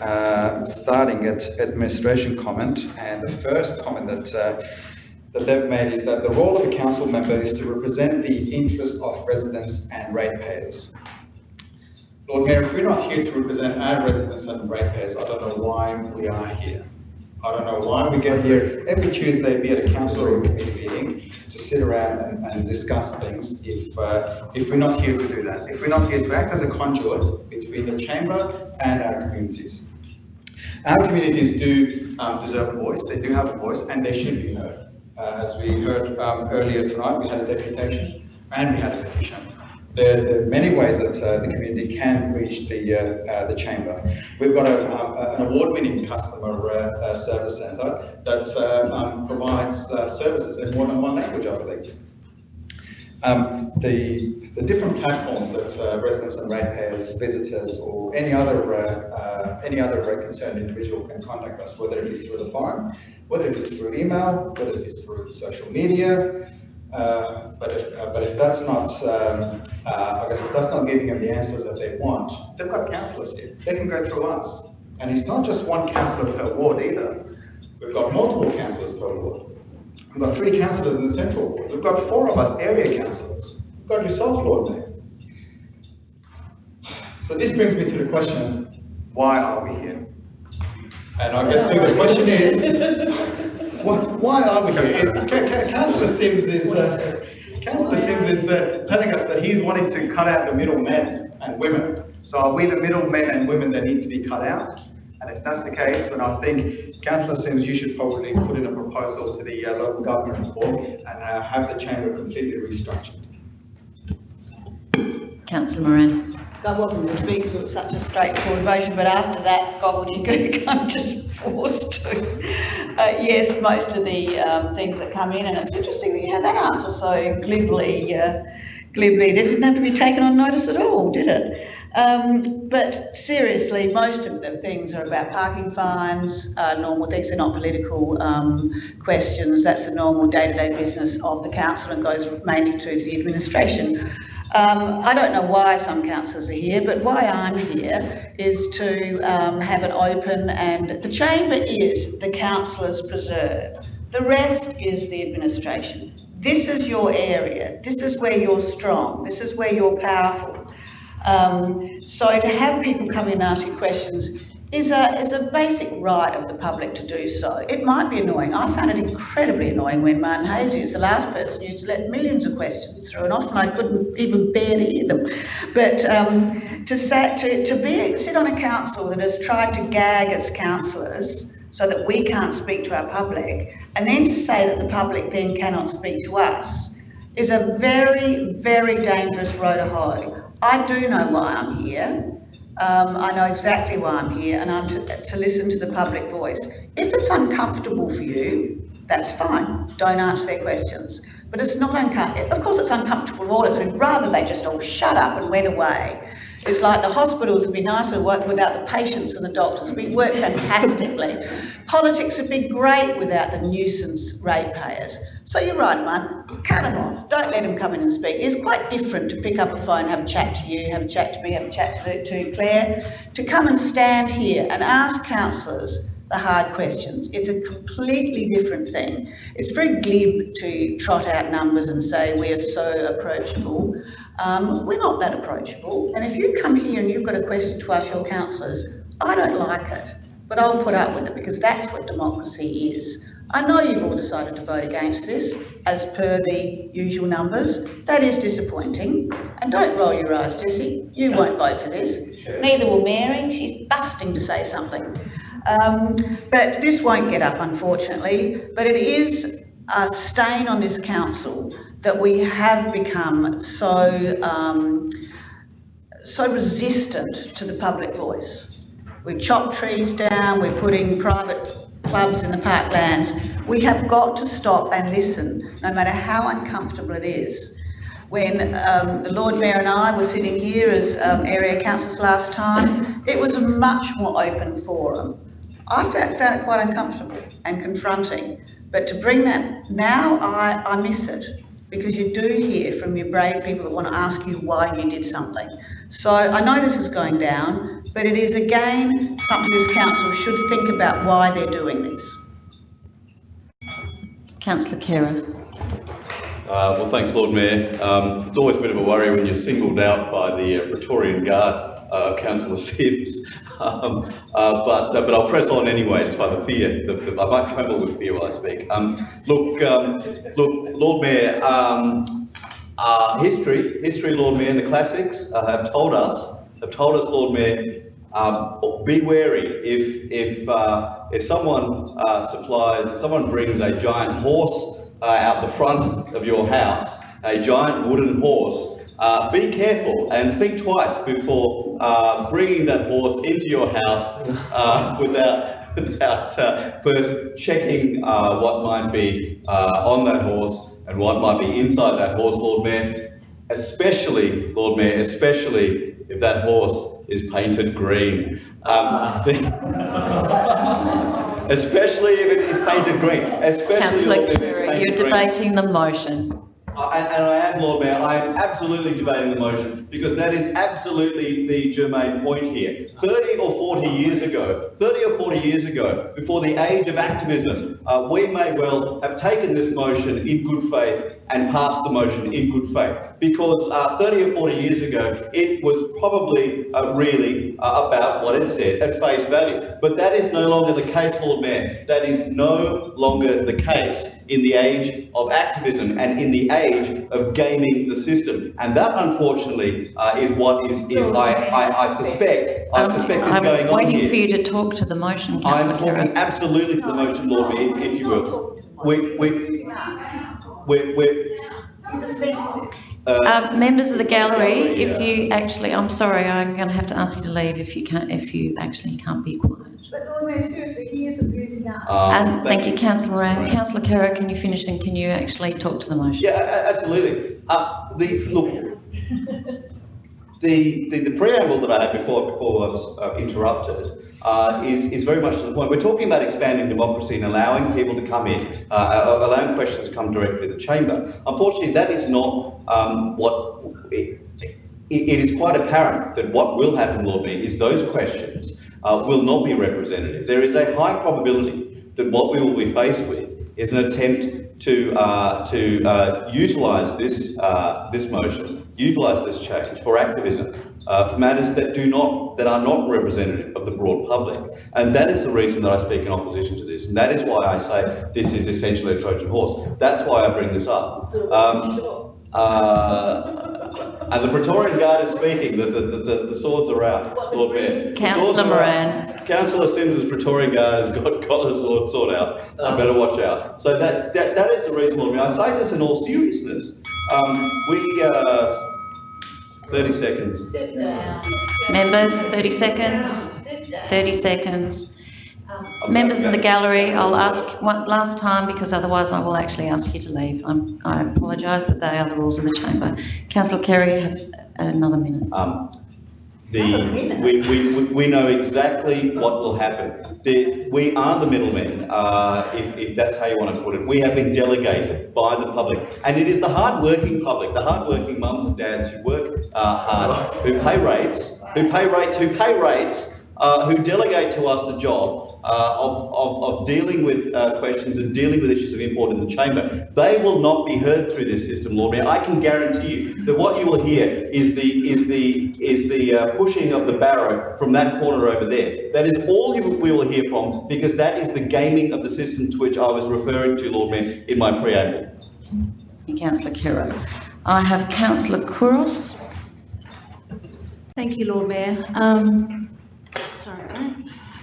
uh, starting at administration comment. And the first comment that uh, that they've made is that the role of a council member is to represent the interests of residents and ratepayers. Lord Mayor, if we're not here to represent our residents and ratepayers, I don't know why we are here. I don't know why we get here every Tuesday, be it a council or a committee meeting, to sit around and, and discuss things if, uh, if we're not here to do that. If we're not here to act as a conduit between the chamber and our communities. Our communities do um, deserve a voice, they do have a voice, and they should be heard. Uh, as we heard um, earlier tonight, we had a deputation and we had a petition. There, are many ways that uh, the community can reach the uh, uh, the chamber. We've got a, um, an award-winning customer uh, uh, service centre that uh, um, provides uh, services in more than one language, I believe. Um, the, the different platforms that uh, residents and ratepayers, visitors, or any other uh, uh, any other uh, concerned individual can contact us, whether it is through the phone, whether it is through email, whether it is through social media, Uh, but if uh, but if that's not, um, uh, I guess if that's not giving them the answers that they want, they've got councillors here. They can go through us, and it's not just one councillor per ward either. We've got multiple councillors per ward. We've got three councillors in the central ward. We've got four of us area councillors. We've got yourself, Lord Mayor. So this brings me to the question, why are we here? And I guess the question is, why, are we here? Councillor Simms is, uh, Councillor Simms is uh, telling us that he's wanting to cut out the middlemen and women. So are we the middlemen and women that need to be cut out? And if that's the case, then I think Councillor Simms, you should probably put in a proposal to the uh, local government reform and uh, have the chamber completely restructured. Councillor Moran. I wasn't going to speak because it was such a straightforward motion, but after that gobbledygook, [LAUGHS] I'm just forced to. Uh, yes, most of the um, things that come in, and it's interesting that you had that answer so glibly, uh, glibly. It didn't have to be taken on notice at all, did it? Um, but seriously, most of the things are about parking fines, uh, normal things. They're not political um, questions. That's the normal day-to-day business of the council and goes mainly to the administration. Um, I don't know why some councillors are here, but why I'm here is to um, have it open and the chamber is the councillors' preserve. The rest is the administration. This is your area. This is where you're strong. This is where you're powerful. Um, so to have people come in and ask you questions is a, is a basic right of the public to do so. It might be annoying. I found it incredibly annoying when Martin Haese is the last person who used to let millions of questions through and often I couldn't even bear to hear them. But um, to, to, to be, sit on a council that has tried to gag its councillors so that we can't speak to our public and then to say that the public then cannot speak to us is a very, very dangerous road to hoe. I do know why I'm here. Um, I know exactly why I'm here and I'm to, to listen to the public voice. If it's uncomfortable for you, that's fine. Don't answer their questions. But it's not uncomfortable. Of course, it's uncomfortable for all. We'd rather they just all shut up and went away. It's like the hospitals would be nicer without the patients and the doctors. We work fantastically. Politics would be great without the nuisance ratepayers. So you're right, man. Cut them off. Don't let them come in and speak. It's quite different to pick up a phone, have a chat to you, have a chat to me, have a chat to, to Claire, to come and stand here and ask councillors the hard questions. It's a completely different thing. It's very glib to trot out numbers and say we are so approachable. Um, we're not that approachable. And if you come here and you've got a question to ask your councillors, I don't like it, but I'll put up with it because that's what democracy is. I know you've all decided to vote against this, as per the usual numbers. That is disappointing. And don't roll your eyes, Jessie. You won't vote for this. Neither will Mary. She's busting to say something. Um, but this won't get up, unfortunately. But it is a stain on this council that we have become so um, so resistant to the public voice. We chop trees down, we're putting private clubs in the parklands. We have got to stop and listen, no matter how uncomfortable it is. When um, the Lord Mayor and I were sitting here as um, area councillors last time, it was a much more open forum. I found, found it quite uncomfortable and confronting. But to bring that now, I, I miss it because you do hear from your brave people that want to ask you why you did something. So I know this is going down, but it is again something this council should think about why they're doing this. Councillor Khera. Uh, well, thanks, Lord Mayor. Um, it's always a bit of a worry when you're singled out by the uh, Praetorian Guard uh, Councillor [LAUGHS] Simms. Um, uh, but uh, but I'll press on anyway, despite the fear. The, the, I might tremble with fear while I speak. Um, look, um, look, Lord Mayor. Um, uh, history, history, Lord Mayor, and the classics uh, have told us, have told us, Lord Mayor, um, be wary if if uh, if someone supplies, if someone brings a giant horse out the front of your house, a giant wooden horse. Uh, be careful and think twice before uh, bringing that horse into your house uh, [LAUGHS] without, without uh, first checking uh, what might be uh, on that horse and what might be inside that horse, Lord Mayor. Especially, Lord Mayor, especially if that horse is painted green. Um, [LAUGHS] especially if it is painted green. Especially Councillor Khera, you're debating the motion. And I am, Lord Mayor, I am absolutely debating the motion because that is absolutely the germane point here. 30 or 40 years ago, 30 or 40 years ago, before the age of activism, uh, we may well have taken this motion in good faith and passed the motion in good faith. Because uh, 30 or 40 years ago, it was probably uh, really uh, about what it said at face value. But that is no longer the case, Lord Mayor. That is no longer the case in the age of activism and in the age of gaming the system. And that unfortunately uh, is what is, is I, I, I suspect, I Um, suspect is I'm going on waiting for you to talk to the motion, I'm talking absolutely to the motion, Lord Mayor, if, if you will. We, we, we, we, uh, Uh, members of the gallery, gallery, if yeah. you actually, I'm sorry, I'm going to have to ask you to leave if you can't, if you actually can't be quiet. But Lord Mayor, seriously, he is abusing us. um, And thank you, councillor Moran. Moran. Councillor Khera, can you finish and can you actually talk to the motion? Yeah, a- a- absolutely. Uh, the, look, the, the, the preamble that I had before, before I was uh, interrupted, uh, is, is very much to the point. We're talking about expanding democracy and allowing people to come in, uh, uh, allowing questions to come directly to the chamber. Unfortunately, that is not, um, what, it, it, is quite apparent that what will happen, Lord Mayor, is those questions, uh, will not be representative. There is a high probability that what we will be faced with is an attempt to, uh, to uh, utilise this, uh, this motion, utilise this change for activism, uh, for matters that do not, that are not representative of the broad public. And that is the reason that I speak in opposition to this. And that is why I say this is essentially a Trojan horse. That's why I bring this up. Um, uh, and the Praetorian Guard is speaking, the, the, the, the swords are out, Lord Mayor. Councillor are. Moran. Councillor Simms's Praetorian Guard has got, got the sword, sword out. I better watch out. So that, that, that is the reason, Lord Mayor. I say this in all seriousness. Um, we, uh, 30 seconds. Members, 30 seconds, 30 seconds. Members of the gallery, I'll ask one last time because otherwise I will actually ask you to leave. I'm, I apologise, but they are the rules of the chamber. Councillor Khera has another minute. Um, the, we, we, we know exactly what will happen. The, we are the middlemen, uh, if, if that's how you want to put it. We have been delegated by the public. And it is the hard-working public, the hard-working mums and dads who work uh, hard, who pay rates, who pay rates, who pay rates, uh, who delegate to us the job uh, of, of, of dealing with uh, questions and dealing with issues of import in the chamber. They will not be heard through this system, Lord Mayor. I can guarantee you that what you will hear is the is the is the uh, pushing of the barrow from that corner over there. That is all you, we will hear from because that is the gaming of the system to which I was referring to, Lord Mayor, in my preamble. Thank you, Councillor Khera. I have Councillor Couros. Thank you, Lord Mayor. Um, sorry.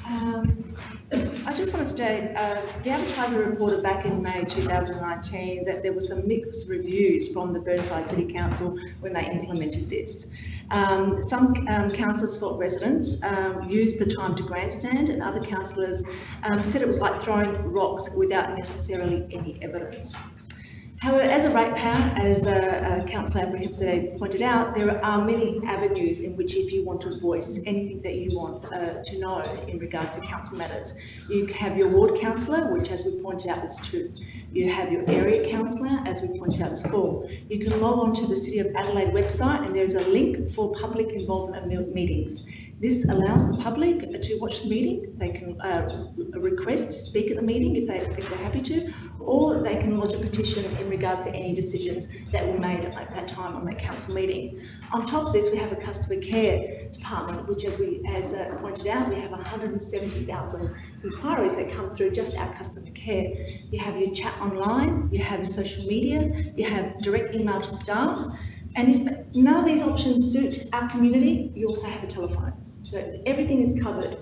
Um, I just want to state, uh, the advertiser reported back in May 2019 that there were some mixed reviews from the Burnside City Council when they implemented this. Um, some um, councillors felt residents um, used the time to grandstand and other councillors um, said it was like throwing rocks without necessarily any evidence. However, as a ratepayer, as uh, uh, Councillor Abraham pointed out, there are many avenues in which if you want to voice anything that you want uh, to know in regards to council matters. You have your ward councillor, which as we pointed out, there's two. You have your area councillor, as we pointed out, there's four. You can log on to the City of Adelaide website and there's a link for public involvement meetings. This allows the public to watch the meeting. They can uh, request to speak at the meeting if, they, if they're happy to, or they can lodge a petition in regards to any decisions that were made at that time on that council meeting. On top of this, we have a customer care department, which as we, as uh, pointed out, we have 170,000 inquiries that come through just our customer care. You have your chat online, you have social media, you have direct email to staff, and if none of these options suit our community, you also have a telephone. So everything is covered.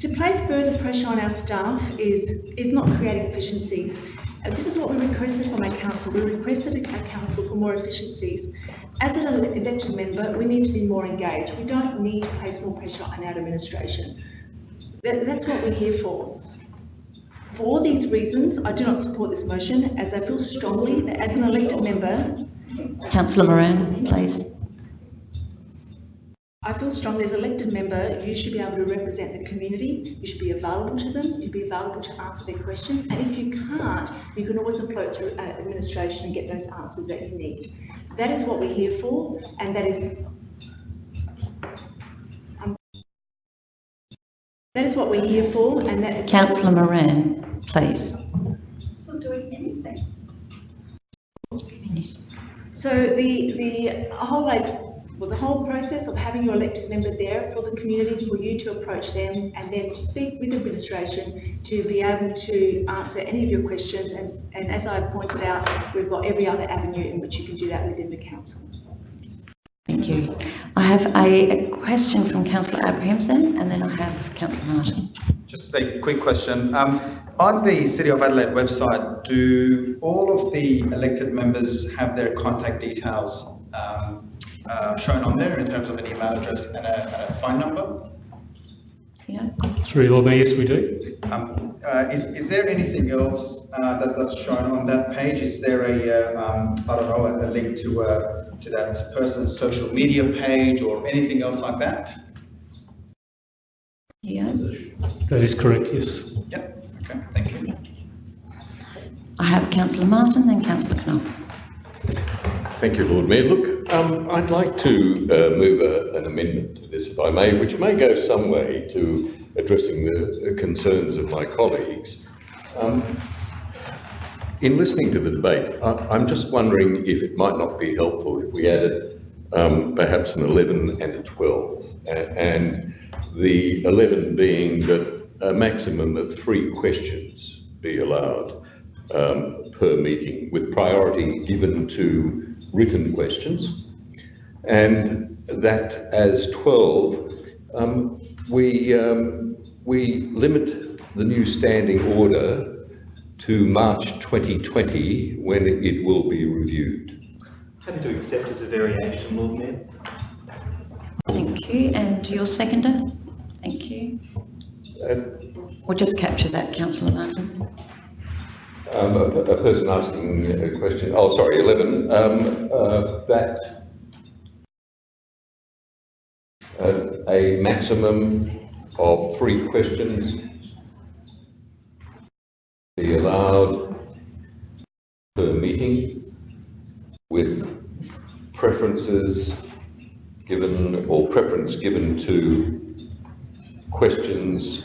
To place further pressure on our staff is, is not creating efficiencies. And this is what we requested from our council. We requested our council for more efficiencies. As an elected member, we need to be more engaged. We don't need to place more pressure on our administration. That, that's what we're here for. For all these reasons, I do not support this motion as I feel strongly that as an elected member, Councillor Moran, please. I feel strongly as elected member, you should be able to represent the community, you should be available to them, you'd be available to answer their questions, and if you can't, you can always approach uh, administration and get those answers that you need. That is what we're here for, and that is um, that is what we're here for, and that Councillor Moran, please. Not doing anything. So the, the whole, like, well, the whole process of having your elected member there for the community, for you to approach them and then to speak with administration to be able to answer any of your questions. And, and as I pointed out, we've got every other avenue in which you can do that within the council. Thank you. I have a, a question from Councillor Abrahamson and then I have Councillor Martin. Just a quick question. Um, on the City of Adelaide website, do all of the elected members have their contact details um, uh, shown on there in terms of an email address and a, and a phone number? Yeah. Through Lord Mayor, yes, we do. Um, uh, is, is there anything else uh, that, that's shown on that page? Is there a, uh, um, I don't know, a, a link to, uh, to that person's social media page or anything else like that? Yeah. That is correct, yes. Yep, okay, thank you. I have Councillor Martin and Councillor Knoll. Thank you, Lord Mayor. Look, um, I'd like to uh, move a, an amendment to this, if I may, which may go some way to addressing the uh, concerns of my colleagues. Um, in listening to the debate, I, I'm just wondering if it might not be helpful if we added um, perhaps an 11 and a 12, a- and the 11 being that a maximum of three questions be allowed um, per meeting, with priority given to written questions, and that as 12, um, we, um, we limit the new standing order to March 2020 when it will be reviewed. Happy to accept as a variation, Lord Mayor. Thank you. And your seconder? Thank you. We'll just capture that, Councillor Martin. Um, a, a person asking a question, oh, sorry, 11, um, uh, that uh, a maximum of three questions be allowed per meeting with preferences given or preference given to questions,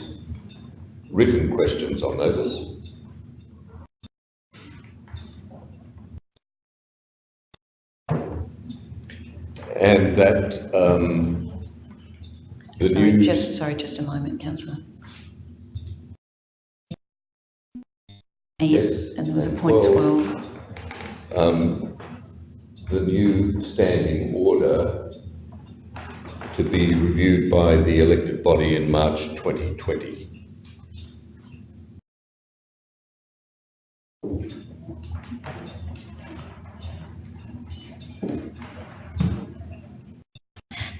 written questions on notice. And that um, Sorry, just, sorry, just a moment, Councillor. Yes, and there was a point Well- 12. um, the new standing order to be reviewed by the elected body in March 2020.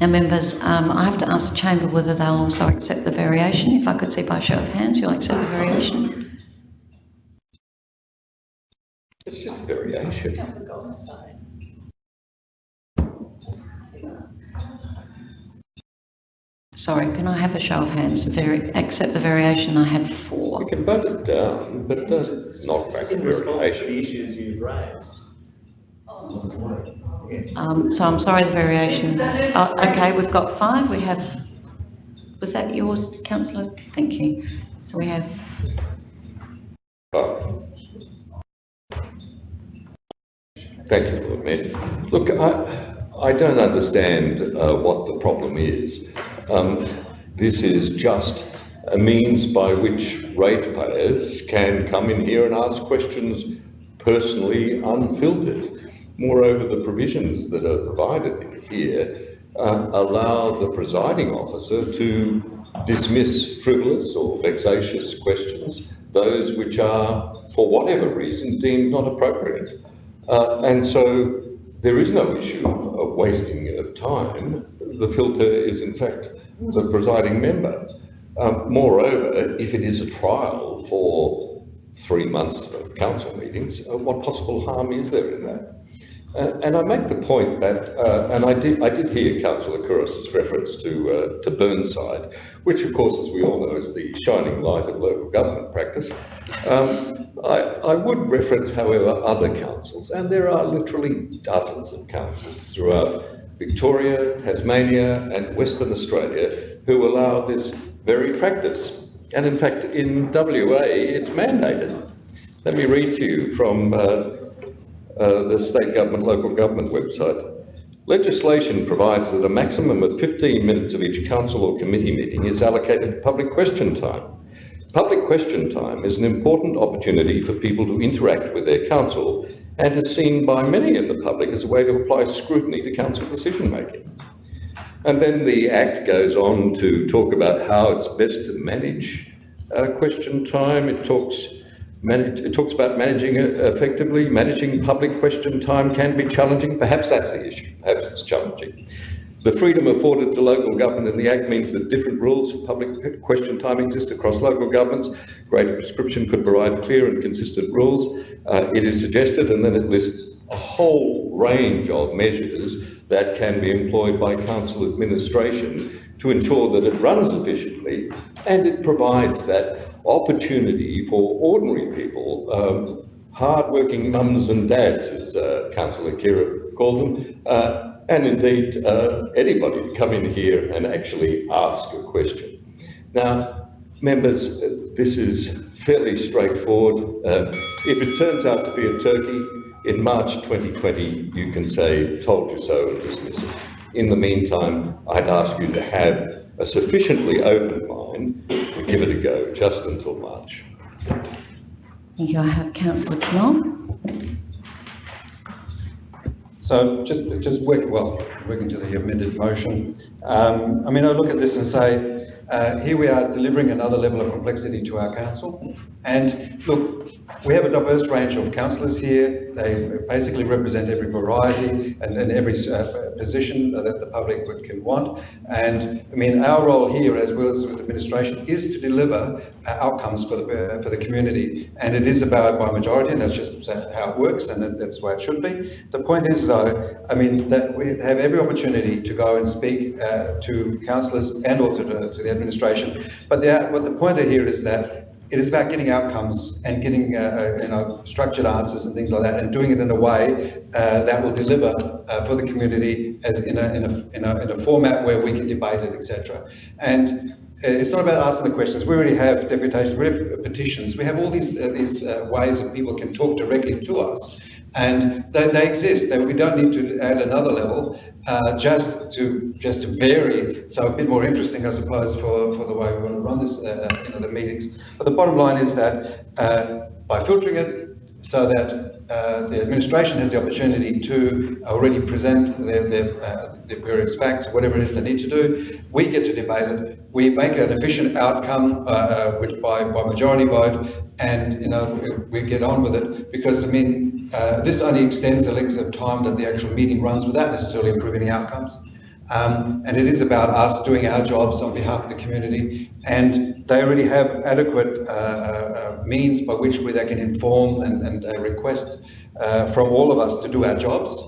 Now, members, um, I have to ask the chamber whether they'll also accept the variation. If I could see by show of hands, you'll accept the variation. It's just a variation. Sorry, can I have a show of hands to vari- accept the variation? I had four. We can vote it down, but uh, not back It's to in response to variation. the issues you've raised. Um, so I'm sorry, the variation. Oh, okay, we've got five. We have, was that yours, councillor? Thank you. So we have. Thank you, Lord Mayor. Look, I, I don't understand uh, what the problem is. Um, This is just a means by which ratepayers can come in here and ask questions personally unfiltered. Moreover, the provisions that are provided here uh, allow the presiding officer to dismiss frivolous or vexatious questions, those which are, for whatever reason, deemed not appropriate. Uh, and so there is no issue of, of wasting of time. The filter is in fact the presiding member. Um, moreover, if it is a trial for three months of council meetings, uh, what possible harm is there in that? And I make the point that, uh, and I did, I did hear Councillor Couros' reference to, uh, to Burnside, which of course, as we all know, is the shining light of local government practice. Um, I, I would reference, however, other councils, and there are literally dozens of councils throughout Victoria, Tasmania, and Western Australia who allow this very practice. And in fact, in WA, it's mandated. Let me read to you from uh, uh, the state government, local government website. Legislation provides that a maximum of 15 minutes of each council or committee meeting is allocated to public question time. Public question time is an important opportunity for people to interact with their council and is seen by many in the public as a way to apply scrutiny to council decision making. And then the Act goes on to talk about how it's best to manage uh, question time. It talks Manage, it talks about managing effectively. Managing public question time can be challenging. Perhaps that's the issue. Perhaps it's challenging. The freedom afforded to local government in the Act means that different rules for public question time exist across local governments. Greater prescription could provide clear and consistent rules. Uh, it is suggested, and then it lists a whole range of measures that can be employed by council administration to ensure that it runs efficiently and it provides that opportunity for ordinary people, um, hard-working mums and dads, as uh, Councillor Khera called them, uh, and indeed uh, anybody to come in here and actually ask a question. Now, members, uh, this is fairly straightforward. Uh, if it turns out to be a turkey, in March 2020, you can say, told you so, and dismiss it. In the meantime, I'd ask you to have a sufficiently open mind to give it a go just until March. Thank you. I have Councillor Knoll. So just, just work, well, working to the amended motion. Um, I mean, I look at this and say, uh, here we are delivering another level of complexity to our council. And look, we have a diverse range of councillors here. They basically represent every variety and, and every uh, position that the public would, can want. And I mean, our role here, as well as with administration, is to deliver uh, outcomes for the uh, for the community. And it is about by majority, and that's just how it works, and that's the way it should be. The point is, though, I mean, that we have every opportunity to go and speak uh, to councillors and also to, to the administration. But the, what the point here is that it is about getting outcomes and getting uh, uh, you know structured answers and things like that, and doing it in a way uh, that will deliver uh, for the community as in a, in a, in a in a format where we can debate it, etc. And it's not about asking the questions. We already have deputations, we have petitions, we have all these uh, these ways that people can talk directly to us and they, they exist. They, we don't need to add another level uh, just to just to vary. So a bit more interesting, I suppose, for, for the way we want to run this, uh, know, the meetings. But the bottom line is that uh, by filtering it so that uh, the administration has the opportunity to already present their, their, uh, their, various facts, whatever it is they need to do. We get to debate it. We make an efficient outcome uh, uh by, by majority vote, and you know we get on with it because I mean uh, this only extends the length of time that the actual meeting runs without necessarily improving the outcomes. Um, and it is about us doing our jobs on behalf of the community. And they already have adequate uh, uh, means by which we they can inform and, and uh, request uh, from all of us to do our jobs.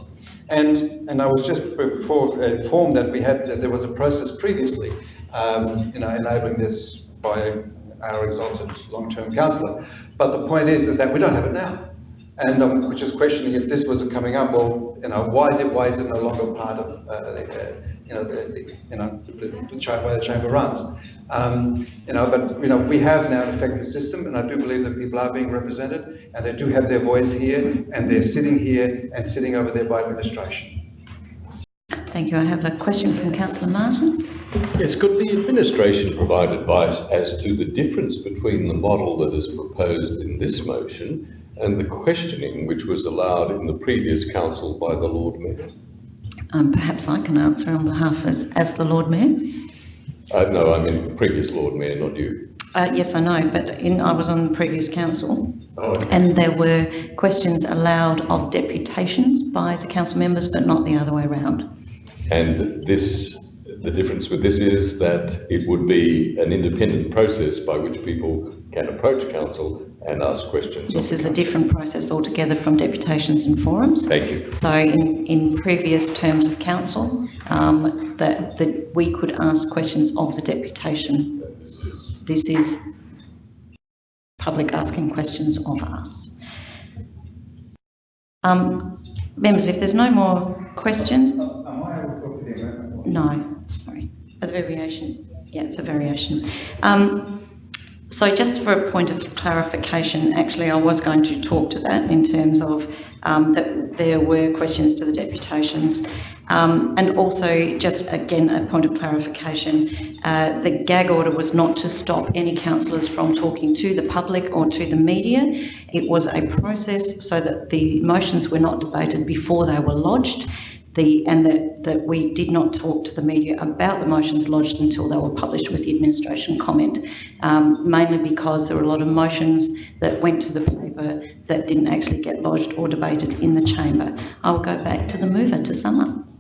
And, and I was just before informed that we had that there was a process previously, um, you know, enabling this by our exalted long-term councillor. But the point is, is that we don't have it now and um, which is questioning if this was coming up. Well, you know, why did why is it no longer part of uh, the, you know the, the, you know the, the way the chamber runs? Um, you know, but you know we have now an effective system, and I do believe that people are being represented, and they do have their voice here, and they're sitting here and sitting over there by administration. Thank you. I have a question from Councillor Martin. Yes, could the administration provide advice as to the difference between the model that is proposed in this motion and the questioning which was allowed in the previous council by the Lord Mayor? Um, perhaps I can answer on behalf as, as the Lord Mayor. Uh, no, I mean the previous Lord Mayor, not you. Uh, yes, I know, but in, I was on the previous council oh, okay. and there were questions allowed of deputations by the council members, but not the other way around. And this, the difference with this is that it would be an independent process by which people can approach council and ask questions. This is a different process altogether from deputations and forums. Thank you. So in, in previous terms of council, um, that, that we could ask questions of the deputation. This is public asking questions of us. Um, members, if there's no more questions. No, sorry, a variation. Yeah, it's a variation. Um, so just for a point of clarification, actually I was going to talk to that in terms of um, that there were questions to the deputations. Um, and also just again a point of clarification, uh, the gag order was not to stop any councillors from talking to the public or to the media. It was a process so that the motions were not debated before they were lodged the, and that, that we did not talk to the media about the motions lodged until they were published with the administration comment, um, mainly because there were a lot of motions that went to the paper that didn't actually get lodged or debated in the chamber. I'll go back to the mover to sum up.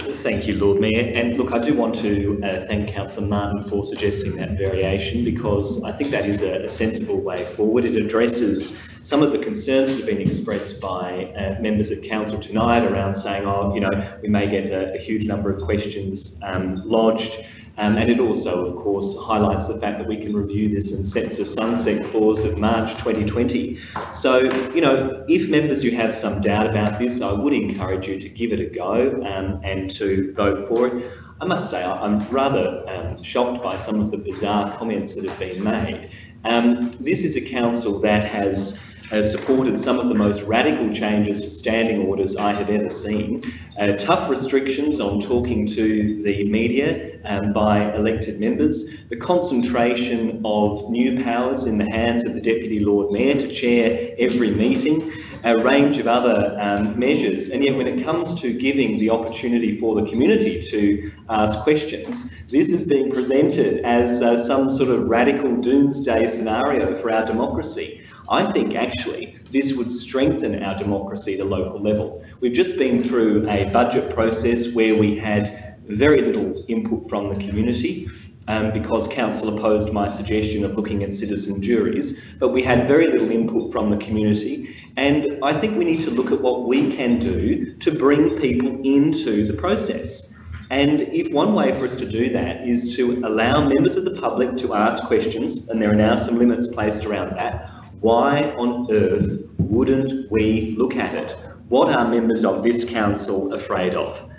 Thank you, Lord Mayor. And look, I do want to uh, thank Councillor Martin for suggesting that variation because I think that is a, a, sensible way forward. It addresses some of the concerns that have been expressed by uh, members of council tonight around saying, oh, you know, we may get a, a huge number of questions um, lodged. Um, and it also, of course, highlights the fact that we can review this and sets a sunset clause of March 2020. So, you know, if members you have some doubt about this, I would encourage you to give it a go um, and to vote for it. I must say, I'm rather um, shocked by some of the bizarre comments that have been made. Um, this is a council that has has supported some of the most radical changes to standing orders I have ever seen. Uh, tough restrictions on talking to the media um, by elected members, the concentration of new powers in the hands of the Deputy Lord Mayor to chair every meeting, a range of other um, measures. And yet when it comes to giving the opportunity for the community to ask questions, this is being presented as uh, some sort of radical doomsday scenario for our democracy. I think actually this would strengthen our democracy at a local level. We've just been through a budget process where we had very little input from the community um, because council opposed my suggestion of looking at citizen juries, but we had very little input from the community. And I think we need to look at what we can do to bring people into the process. And if one way for us to do that is to allow members of the public to ask questions, and there are now some limits placed around that, why on earth wouldn't we look at it? What are members of this council afraid of?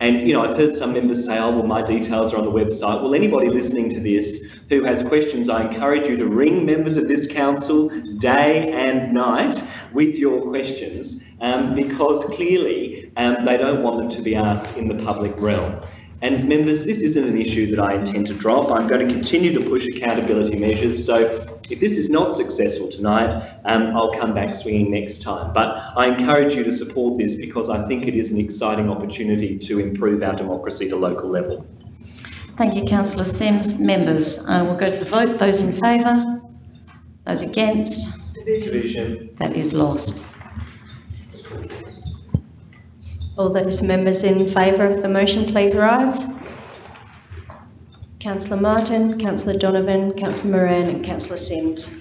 And, you know, I've heard some members say, oh, well, my details are on the website. Well, anybody listening to this who has questions, I encourage you to ring members of this council day and night with your questions um, because clearly um, they don't want them to be asked in the public realm. And members, this isn't an issue that I intend to drop. I'm going to continue to push accountability measures. So if this is not successful tonight, um, I'll come back swinging next time. But I encourage you to support this because I think it is an exciting opportunity to improve our democracy to local level. Thank you, Councillor Simms. Members, uh, we'll go to the vote. Those in favour? Those against? Division. That is lost. All those members in favour of the motion, please rise. Councillor Martin, Councillor Donovan, Councillor Moran and Councillor Simms.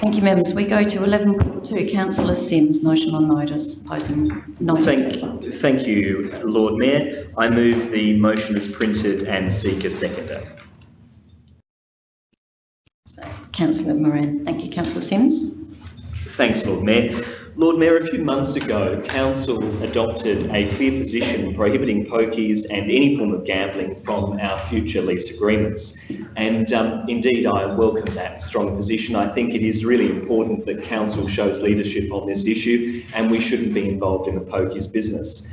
Thank you, members. We go to 11.2, Councillor Simms, motion on notice, posing non thank, thank you, Lord Mayor. I move the motion as printed and seek a seconder. So, Councillor Moran. Thank you, Councillor Simms. Thanks, Lord Mayor. Lord Mayor, a few months ago, Council adopted a clear position prohibiting pokies and any form of gambling from our future lease agreements. And um, indeed, I welcome that strong position. I think it is really important that Council shows leadership on this issue and we shouldn't be involved in the pokies business.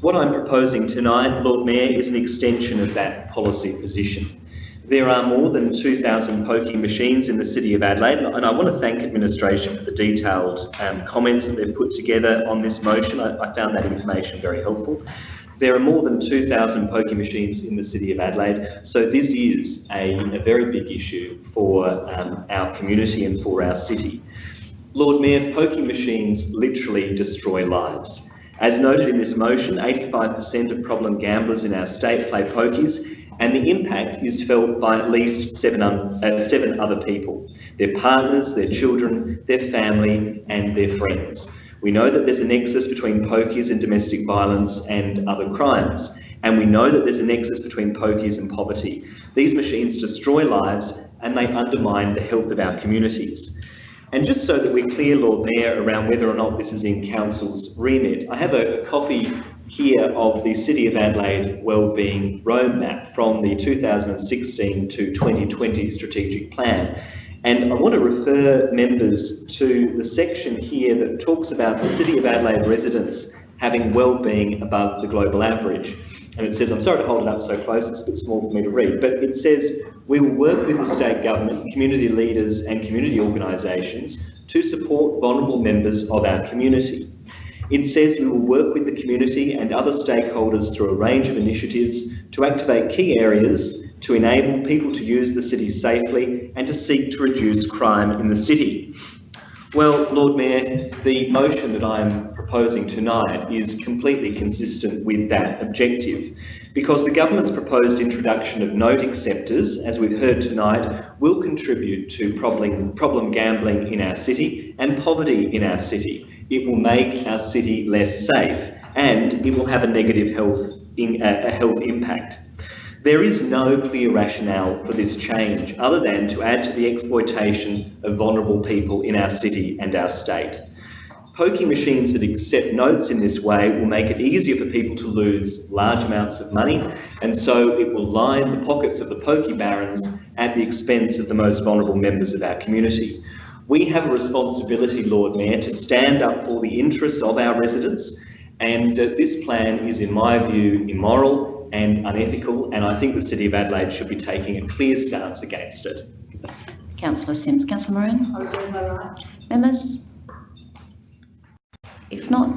What I'm proposing tonight, Lord Mayor, is an extension of that policy position. There are more than 2,000 pokie machines in the City of Adelaide, and I want to thank administration for the detailed um, comments that they've put together on this motion. I, I found that information very helpful. There are more than 2,000 pokie machines in the City of Adelaide, so this is a, a very big issue for um, our community and for our city. Lord Mayor, pokie machines literally destroy lives. As noted in this motion, 85% of problem gamblers in our state play pokies, and the impact is felt by at least seven, uh, seven other people, their partners, their children, their family and their friends. We know that there's a nexus between pokies and domestic violence and other crimes, and we know that there's a nexus between pokies and poverty. These machines destroy lives and they undermine the health of our communities. And just so that we're clear, Lord Mayor, around whether or not this is in Council's remit, I have a, a copy here of the City of Adelaide Wellbeing Roadmap from the 2016 to 2020 Strategic Plan. And I want to refer members to the section here that talks about the City of Adelaide residents having well-being above the global average. And it says, I'm sorry to hold it up so close, it's a bit small for me to read, but it says, we will work with the state government, community leaders and community organisations to support vulnerable members of our community. It says we will work with the community and other stakeholders through a range of initiatives to activate key areas to enable people to use the city safely and to seek to reduce crime in the city. Well, Lord Mayor, the motion that I'm proposing tonight is completely consistent with that objective because the government's proposed introduction of note acceptors, as we've heard tonight, will contribute to problem, problem gambling in our city and poverty in our city. It will make our city less safe and it will have a negative health, in, a health impact. There is no clear rationale for this change other than to add to the exploitation of vulnerable people in our city and our state. Pokie machines that accept notes in this way will make it easier for people to lose large amounts of money and so it will line the pockets of the pokey barons at the expense of the most vulnerable members of our community. We have a responsibility, Lord Mayor, to stand up for the interests of our residents and uh, this plan is, in my view, immoral and unethical, and I think the City of Adelaide should be taking a clear stance against it. Councillor Simms. Councillor Moran? Members? If not...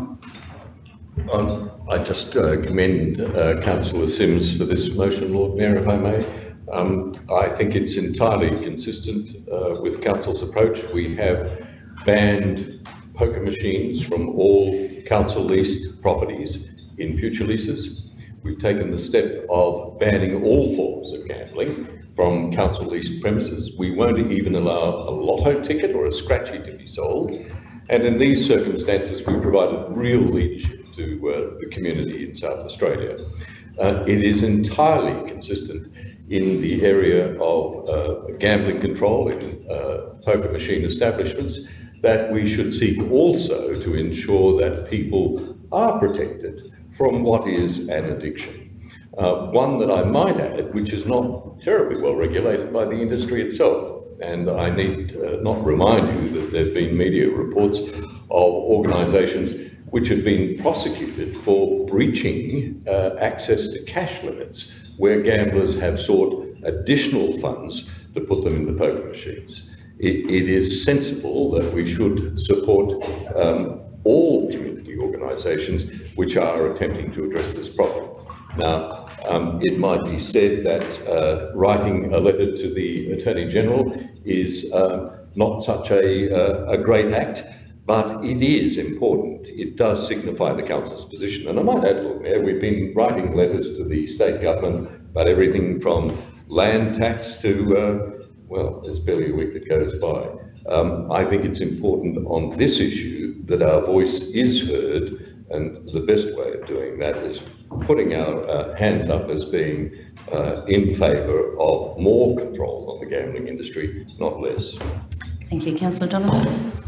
Um, I just uh, commend uh, Councillor Simms for this motion, Lord Mayor, if I may. Um, I think it's entirely consistent uh, with Council's approach. We have banned poker machines from all council leased properties in future leases. We've taken the step of banning all forms of gambling from council leased premises. We won't even allow a lotto ticket or a scratchy to be sold. And in these circumstances, we provided real leadership to uh, the community in South Australia. Uh, it is entirely consistent in the area of uh, gambling control in uh, poker machine establishments that we should seek also to ensure that people are protected from what is an addiction. Uh, one that I might add, which is not terribly well regulated by the industry itself. And I need not remind you that there have been media reports of organisations which have been prosecuted for breaching uh, access to cash limits where gamblers have sought additional funds to put them in the poker machines. it, it is sensible that we should support um, all community organisations which are attempting to address this problem. Now, um, it might be said that uh, writing a letter to the Attorney General is uh, not such a, uh, a great act, but it is important. It does signify the Council's position. And I might add, Mayor, we've been writing letters to the state government about everything from land tax to, uh, well, there's barely a week that goes by. Um, I think it's important on this issue that our voice is heard and the best way of doing that is putting our uh, hands up as being uh, in favour of more controls on the gambling industry, not less. Thank you. Councillor Donovan.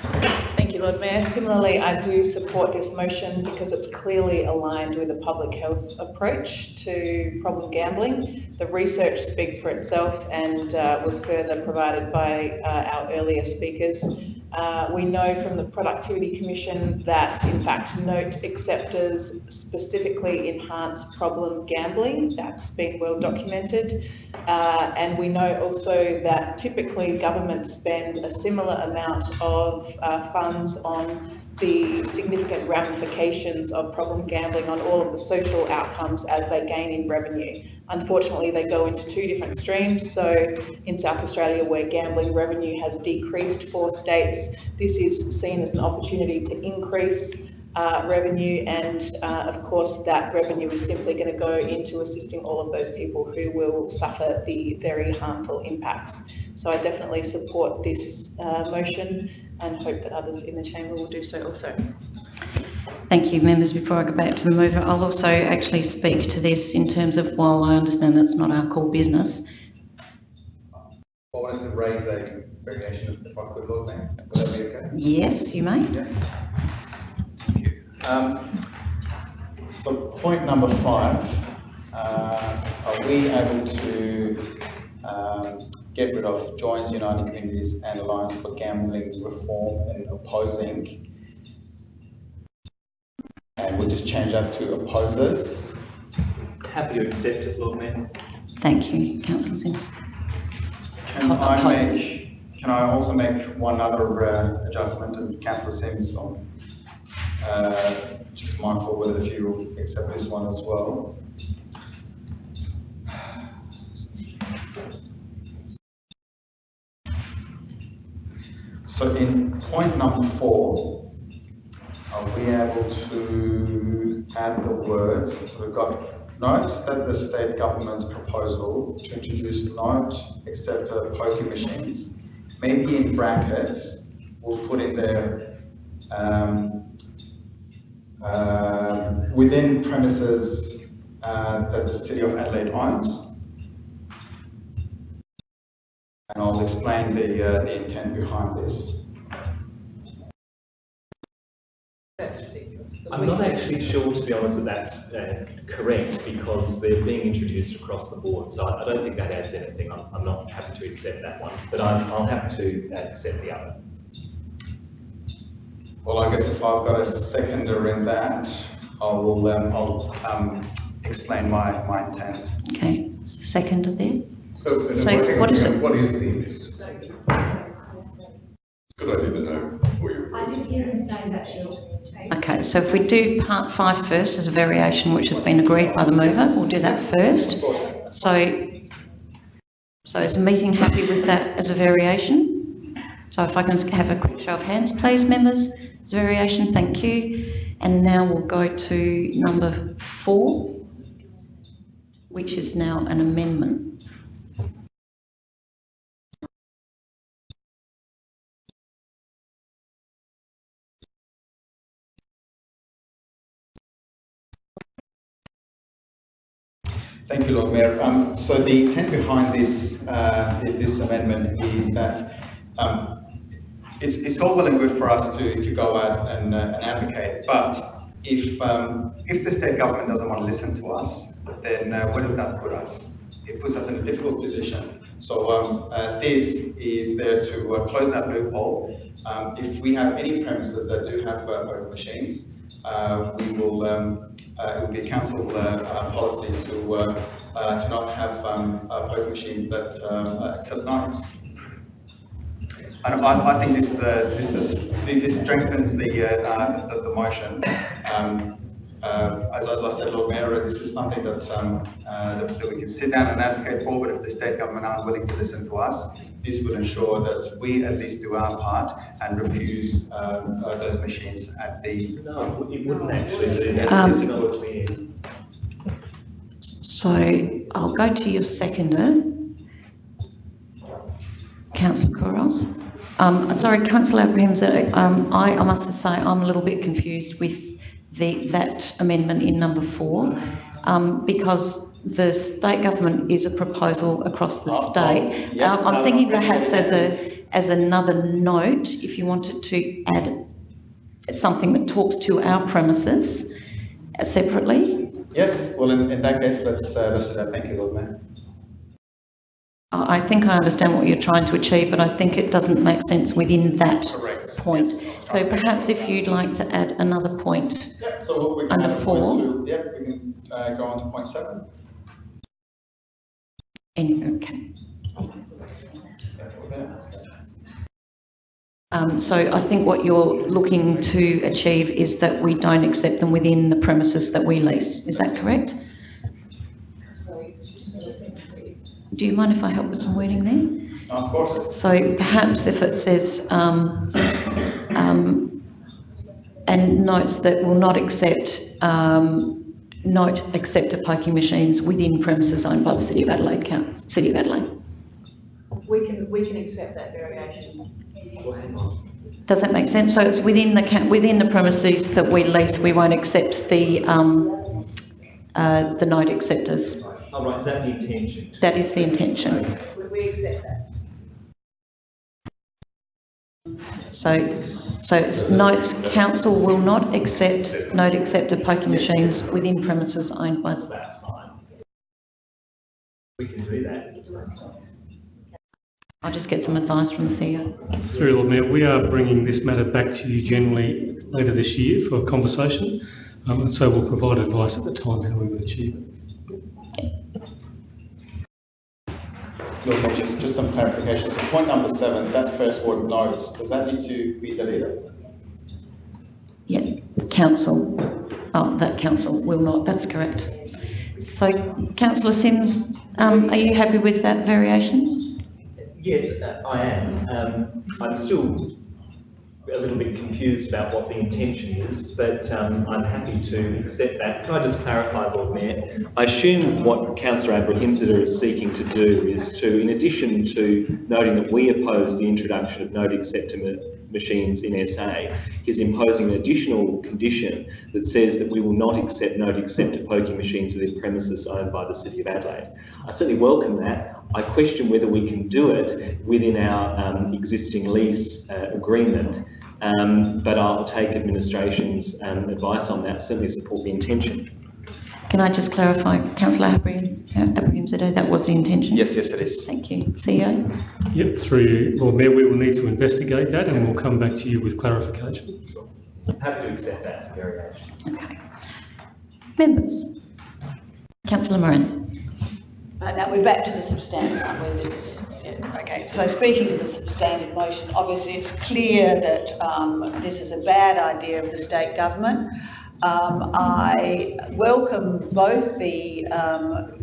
Thank you, Lord Mayor. Similarly, I do support this motion because it's clearly aligned with a public health approach to problem gambling. The research speaks for itself and uh, was further provided by uh, our earlier speakers. Uh, we know from the Productivity Commission that, in fact, note acceptors specifically enhance problem gambling. That's been well documented. Uh, and we know also that typically governments spend a similar amount of uh, funds on the significant ramifications of problem gambling on all of the social outcomes as they gain in revenue. Unfortunately, they go into two different streams. So in South Australia, where gambling revenue has decreased for states, this is seen as an opportunity to increase uh, revenue and uh, of course that revenue is simply going to go into assisting all of those people who will suffer the very harmful impacts. So I definitely support this uh, motion and hope that others in the chamber will do so also. Thank you, members. Before I go back to the mover, I'll also actually speak to this in terms of, while I understand that's not our core business, I wanted to raise a variation if I could, Lord Would that be okay? yes, you may. Um, so point number five, uh, are we able to um, get rid of Joins Uniting Communities and Alliance for Gambling Reform and opposing? And we'll just change that to opposers. Happy to accept it, Lord Mayor. Thank you, councillor Simms. Can I make, can I also make one other uh, adjustment and councillor Simms on, uh, just mindful whether if you accept this one as well. So in point number four, are we able to add the words? So we've got notes that the state government's proposal to introduce not acceptor poker machines, maybe in brackets, we'll put in there um, uh, within premises uh, that the City of Adelaide owns. And I'll explain the, uh, the intent behind this. I'm not actually sure, to be honest, that that's uh, correct because they're being introduced across the board. So I I don't think that adds anything. I'm, I'm not happy to accept that one, but I'm, I'll happy to uh, accept the other. Well, I guess if I've got a seconder in that, I will, um, I'll, um, explain my, my intent. Okay, second there. So, So what is hang it? What is the? Good idea to know before you. I didn't hear him say that, Jill. Okay, so if we do part five first as a variation which has been agreed by the mover, we'll do that first. So, so is the meeting happy with that as a variation? So if I can have a quick show of hands, please, members, a variation, thank you. And now we'll go to number four, which is now an amendment. Thank you, Lord Mayor. Um, so the intent behind this, uh, this amendment is that um, it's, it's all well and good for us to, to go out and, uh, and advocate, but if, um, if the state government doesn't want to listen to us, then uh, where does that put us? It puts us in a difficult position. So um, uh, this is there to uh, close that loophole. Um, if we have any premises that do have uh, voting machines, uh, we will, um, uh, it will be a council uh, uh, policy to, uh, uh, to not have um, uh, poker machines that um, uh, accept knives. And I, I think this is a, this is this strengthens the, uh, uh, the, the motion. Um, uh, as, as I said, Lord Mayor, this is something that, um, uh, that, that we can sit down and advocate for, but if the state government aren't willing to listen to us, this will ensure that we at least do our part and refuse um, uh, those machines at the. No, it wouldn't actually do. Um, It's not clear. So I'll go to your seconder, councillor Couros. Um, sorry, councillor Abrahams, uh, um, I, I must say I'm a little bit confused with the, that amendment in number four, um, because the state government is a proposal across the state. yes, Um, I'm no, thinking no, perhaps as a, as another note, if you wanted to add something that talks to our premises separately. Yes, well, in, in that case, let's, uh, let's do that. Thank you, Lord Mayor. I think I understand what you're trying to achieve, but I think it doesn't make sense within that Correct. point. So perhaps if you'd like to add another point, Yep, so we can Under four. two, yep, we can uh, go on to point seven. any, okay. Um, so I think what you're looking to achieve is that we don't accept them within the premises that we lease. Is that correct? Do you mind if I help with some wording there? Of course. So perhaps if it says, um, um, and notes that will not accept, um, note accept of poking machines within premises owned by the City of Adelaide, Coun- City of Adelaide. We can, we can accept that variation. Does that make sense? So it's within the, within the premises that we lease, we won't accept the, um, uh, the note acceptors. Oh, right, is that the intention? That is the intention. We, we accept that. So, so notes, council will not accept, note accept of poking machines within premises owned by. That's fine. We can do that. I'll just get some advice from the CEO. Through Lord Mayor, we are bringing this matter back to you generally later this year for a conversation, um, and so we'll provide advice at the time how we would achieve it. Look, but just, just some clarification. So point number seven, that first word notes, does that need to be deleted? Yeah, council, oh, that council will not, that's correct. So councillor Simms, um, are you happy with that variation? Yes, uh, I am. Um, I'm still a little bit confused about what the intention is, but um, I'm happy to accept that. Can I just clarify, Lord Mayor? I assume what Councillor Abrahimzadeh is seeking to do is to, in addition to noting that we oppose the introduction of note acceptor ma- machines in SA, is imposing an additional condition that says that we will not accept note acceptor poking machines within premises owned by the City of Adelaide. I certainly welcome that. I question whether we can do it within our um, existing lease uh, agreement, um, but I'll take administration's um, advice on that, certainly support the intention. Can I just clarify, councillor Abraham, Abrahimzadeh, that was the intention? Yes, yes, it is. Thank you. CEO? Yep, through you, Lord Mayor, we will need to investigate that and we'll come back to you with clarification. Sure. Happy to accept that as a variation. Okay. Members? Councillor Moran? Uh, now we're back to the substantive one where this is, yeah, okay, so speaking to the substantive motion, obviously it's clear that um, this is a bad idea of the state government. Um, I welcome both the um,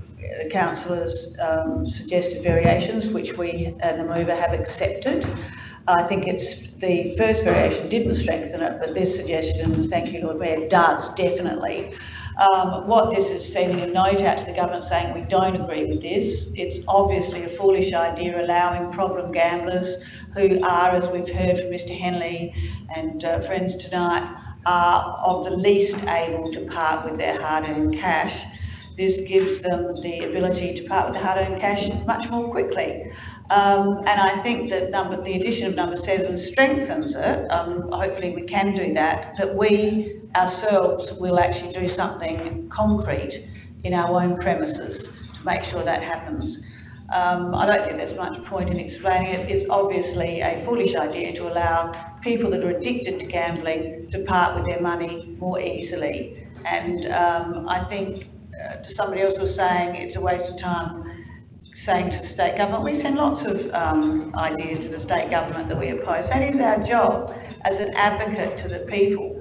councillors' um, suggested variations, which we and the mover have accepted. I think it's, the first variation didn't strengthen it, but this suggestion, thank you Lord Mayor, does definitely. Um, what this is sending a note out to the government saying we don't agree with this. It's obviously a foolish idea allowing problem gamblers who are, as we've heard from Mr Henley and uh, friends tonight, are of the least able to part with their hard-earned cash. This gives them the ability to part with the hard-earned cash much more quickly. Um, and I think that number, the addition of number seven strengthens it. Um, hopefully we can do that, that we ourselves will actually do something concrete in our own premises to make sure that happens. Um, I don't think there's much point in explaining it. It's obviously a foolish idea to allow people that are addicted to gambling to part with their money more easily. And um, I think uh, somebody else was saying it's a waste of time saying to the state government, we send lots of um, ideas to the state government that we oppose. That is our job as an advocate to the people.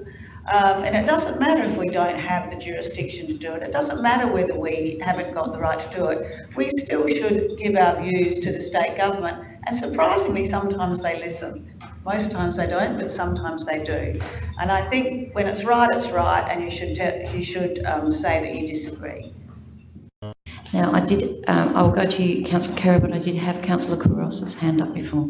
Um, and it doesn't matter if we don't have the jurisdiction to do it. It doesn't matter whether we haven't got the right to do it. We still should give our views to the state government. And surprisingly, sometimes they listen. Most times they don't, but sometimes they do. And I think when it's right, it's right, and you should you should um, say that you disagree. Now, I did, um, I'll go to councillor Khera, but I did have councillor Couros's hand up before.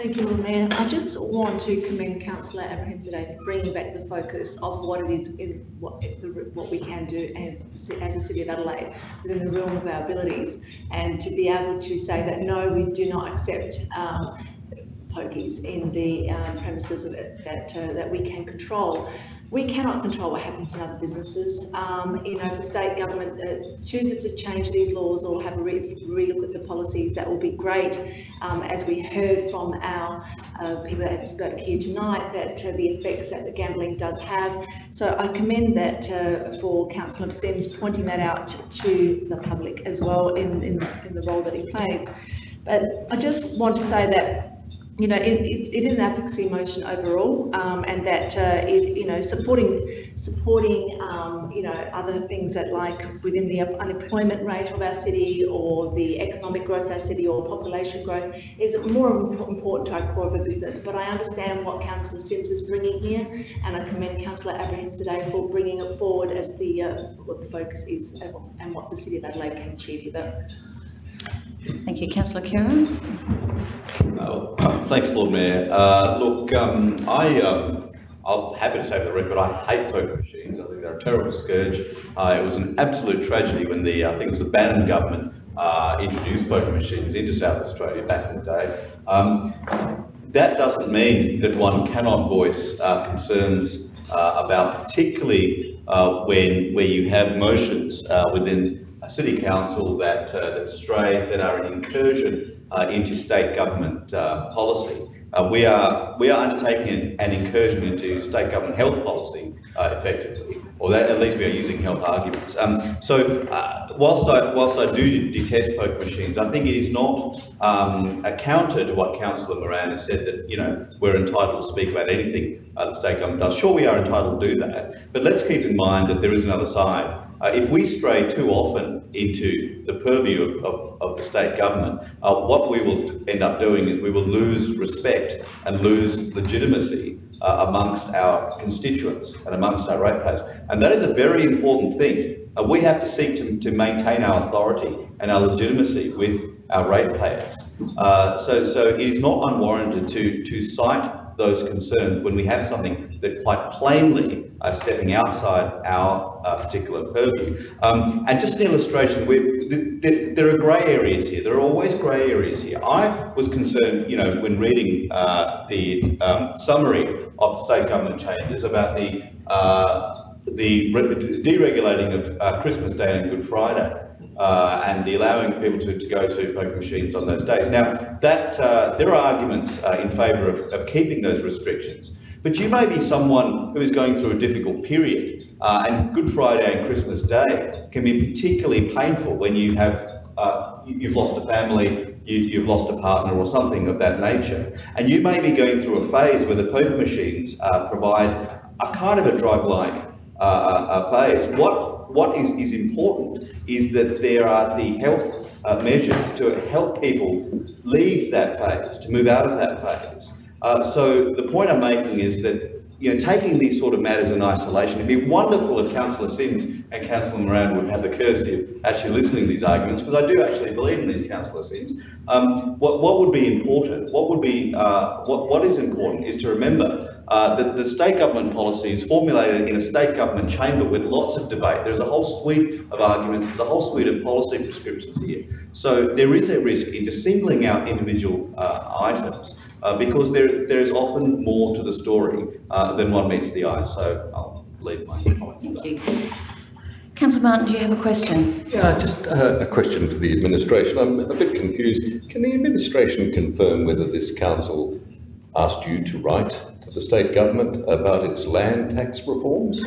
Thank you, Mayor. I just want to commend Councillor Abrahimzadeh for bringing back the focus of what it is in what, the, what we can do and as a City of Adelaide within the realm of our abilities and to be able to say that no, we do not accept um, pokies in the um, premises of it that uh, that we can control. We cannot control what happens in other businesses. Um, you know, if the state government uh, chooses to change these laws or have a re- relook at the policies, that will be great. Um, as we heard from our uh, people that spoke here tonight, that uh, the effects that the gambling does have. So I commend that uh, for Councillor Simms pointing that out to the public as well in, in, in the role that he plays. But I just want to say that you know, it, it, it is an advocacy motion overall, um, and that uh, it, you know, supporting supporting um, you know other things that like within the unemployment rate of our city or the economic growth of our city or population growth is more important to our core of a business. But I understand what Councillor Simms is bringing here, and I commend Councillor Abrahimzadeh for bringing it forward as the uh, what the focus is and what the City of Adelaide can achieve with it. Thank you, Councillor Khera. Uh, [COUGHS] thanks, Lord Mayor. Uh, look, um, I, um, I'm happy to say for the record, I hate poker machines. I think they're a terrible scourge. Uh, it was an absolute tragedy when the, I think it was the Bannon government uh, introduced poker machines into South Australia back in the day. Um, that doesn't mean that one cannot voice uh, concerns uh, about particularly when where you have motions within city council that, uh, that stray, that are an incursion uh, into state government uh, policy. Uh, we are we are undertaking an, an, incursion into state government health policy uh, effectively, or that, at least we are using health arguments. Um, so, uh, whilst I whilst I do detest poker machines, I think it is not um, a counter to what Councillor Moran has said that you know we're entitled to speak about anything the state government does. Sure, we are entitled to do that, but let's keep in mind that there is another side. Uh, if we stray too often into the purview of, of, of the state government, uh, what we will end up doing is we will lose respect and lose legitimacy uh, amongst our constituents and amongst our ratepayers. And that is a very important thing. We have to seek to, to maintain our authority and our legitimacy with our ratepayers. Uh, so, so it is not unwarranted to, to cite those concerns when we have something that quite plainly are stepping outside our uh, particular purview. Um, and just an illustration, th there are grey areas here. There are always grey areas here. I was concerned, you know, when reading uh, the um, summary of the state government changes about the uh, the deregulating of uh, Christmas Day and Good Friday uh, and the allowing people to, to go to poker machines on those days. Now, that uh, there are arguments uh, in favour of, of keeping those restrictions, but you may be someone who is going through a difficult period, uh, and Good Friday and Christmas Day can be particularly painful when you have uh, you've lost a family, you, have lost a partner or something of that nature. And you may be going through a phase where the poker machines uh, provide a kind of a drug-like phase. What what is, is important is that there are the health uh, measures to help people leave that phase, to move out of that phase. Uh, so the point I'm making is that you know, taking these sort of matters in isolation, it'd be wonderful if Councillor Simms and Councillor Moran would have the courtesy of actually listening to these arguments, because I do actually believe in these Councillor Simms. Um, what, what would be important, what would be, uh, what, what is important is to remember uh, the, the, state government policy is formulated in a state government chamber with lots of debate. There's a whole suite of arguments, there's a whole suite of policy prescriptions here. So there is a risk into singling out individual uh, items uh, because there, there is often more to the story uh, than one meets the eye. So I'll leave my comments. Thank you. Councillor Martin, do you have a question? Yeah, just uh, a question for the administration. I'm a bit confused. Can the administration confirm whether this council asked you to write to the state government about its land tax reforms?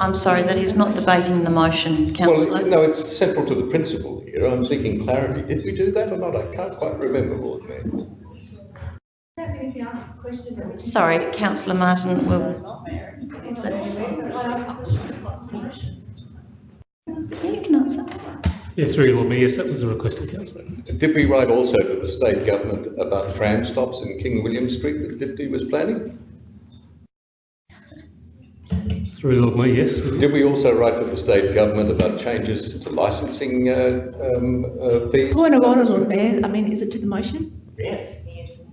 I'm sorry, that is not debating the motion, councillor. Well, no, it's central to the principle here. I'm seeking clarity. Did we do that or not? I can't quite remember, Lord Mayor. Sorry, councillor Martin will... Yeah, you can answer. Yes, through Lord Mayor, yes, that was a requested councillor. Did we write also to the state government about tram stops in King William Street that DPTI was planning? Through Lord Mayor, yes. Did we also write to the state government about changes to licensing uh, um, uh, fees? Point of order, Lord Mayor. I mean, is it to the motion? Yes.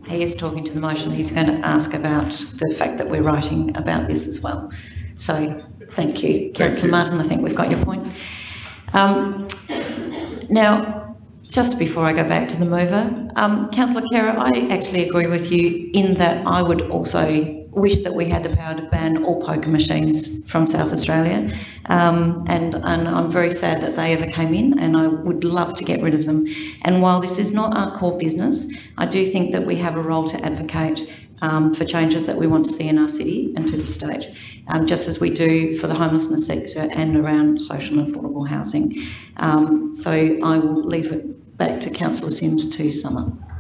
He is talking to the motion. He's going to ask about the fact that we're writing about this as well. So, thank you. Councillor Martin, I think we've got your point. Um, now, just before I go back to the mover, um, Councillor Khera, I actually agree with you in that I would also wish that we had the power to ban all poker machines from South Australia. Um, and, and I'm very sad that they ever came in and I would love to get rid of them. And while this is not our core business, I do think that we have a role to advocate um, for changes that we want to see in our city and to the state, um, just as we do for the homelessness sector and around social and affordable housing. Um, so I will leave it back to Councillor Simms to sum up.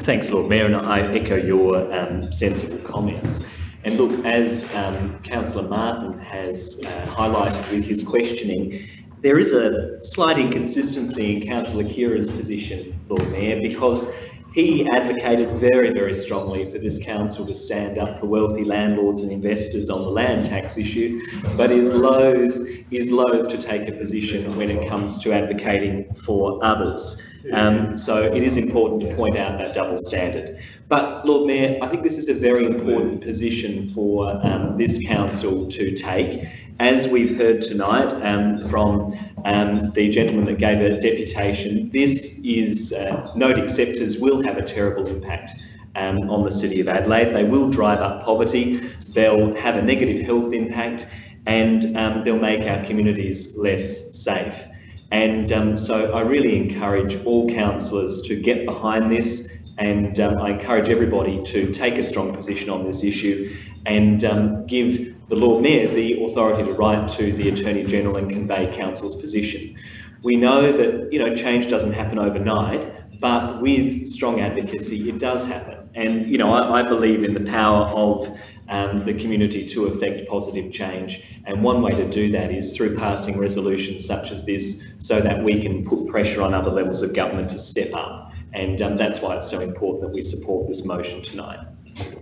Thanks, Lord Mayor, and I echo your um, sensible comments. And look, as um, Councillor Martin has uh, highlighted with his questioning, there is a slight inconsistency in Councillor Khera's position, Lord Mayor, because he advocated very, very strongly for this council to stand up for wealthy landlords and investors on the land tax issue, but is loath, is loath to take a position when it comes to advocating for others. Um, so it is important to point out that double standard. But Lord Mayor, I think this is a very important position for um, this council to take. As we've heard tonight um, from um, the gentleman that gave a deputation, this is, uh, note acceptors will have a terrible impact um, on the City of Adelaide. They will drive up poverty, they'll have a negative health impact, and um, they'll make our communities less safe. And um, so I really encourage all councillors to get behind this and um, I encourage everybody to take a strong position on this issue and um, give the Lord Mayor the authority to write to the Attorney General and convey Council's position. We know that you know change doesn't happen overnight, but with strong advocacy, it does happen. And you know, I, I believe in the power of um, the community to effect positive change. And one way to do that is through passing resolutions such as this, so that we can put pressure on other levels of government to step up. And um, that's why it's so important that we support this motion tonight.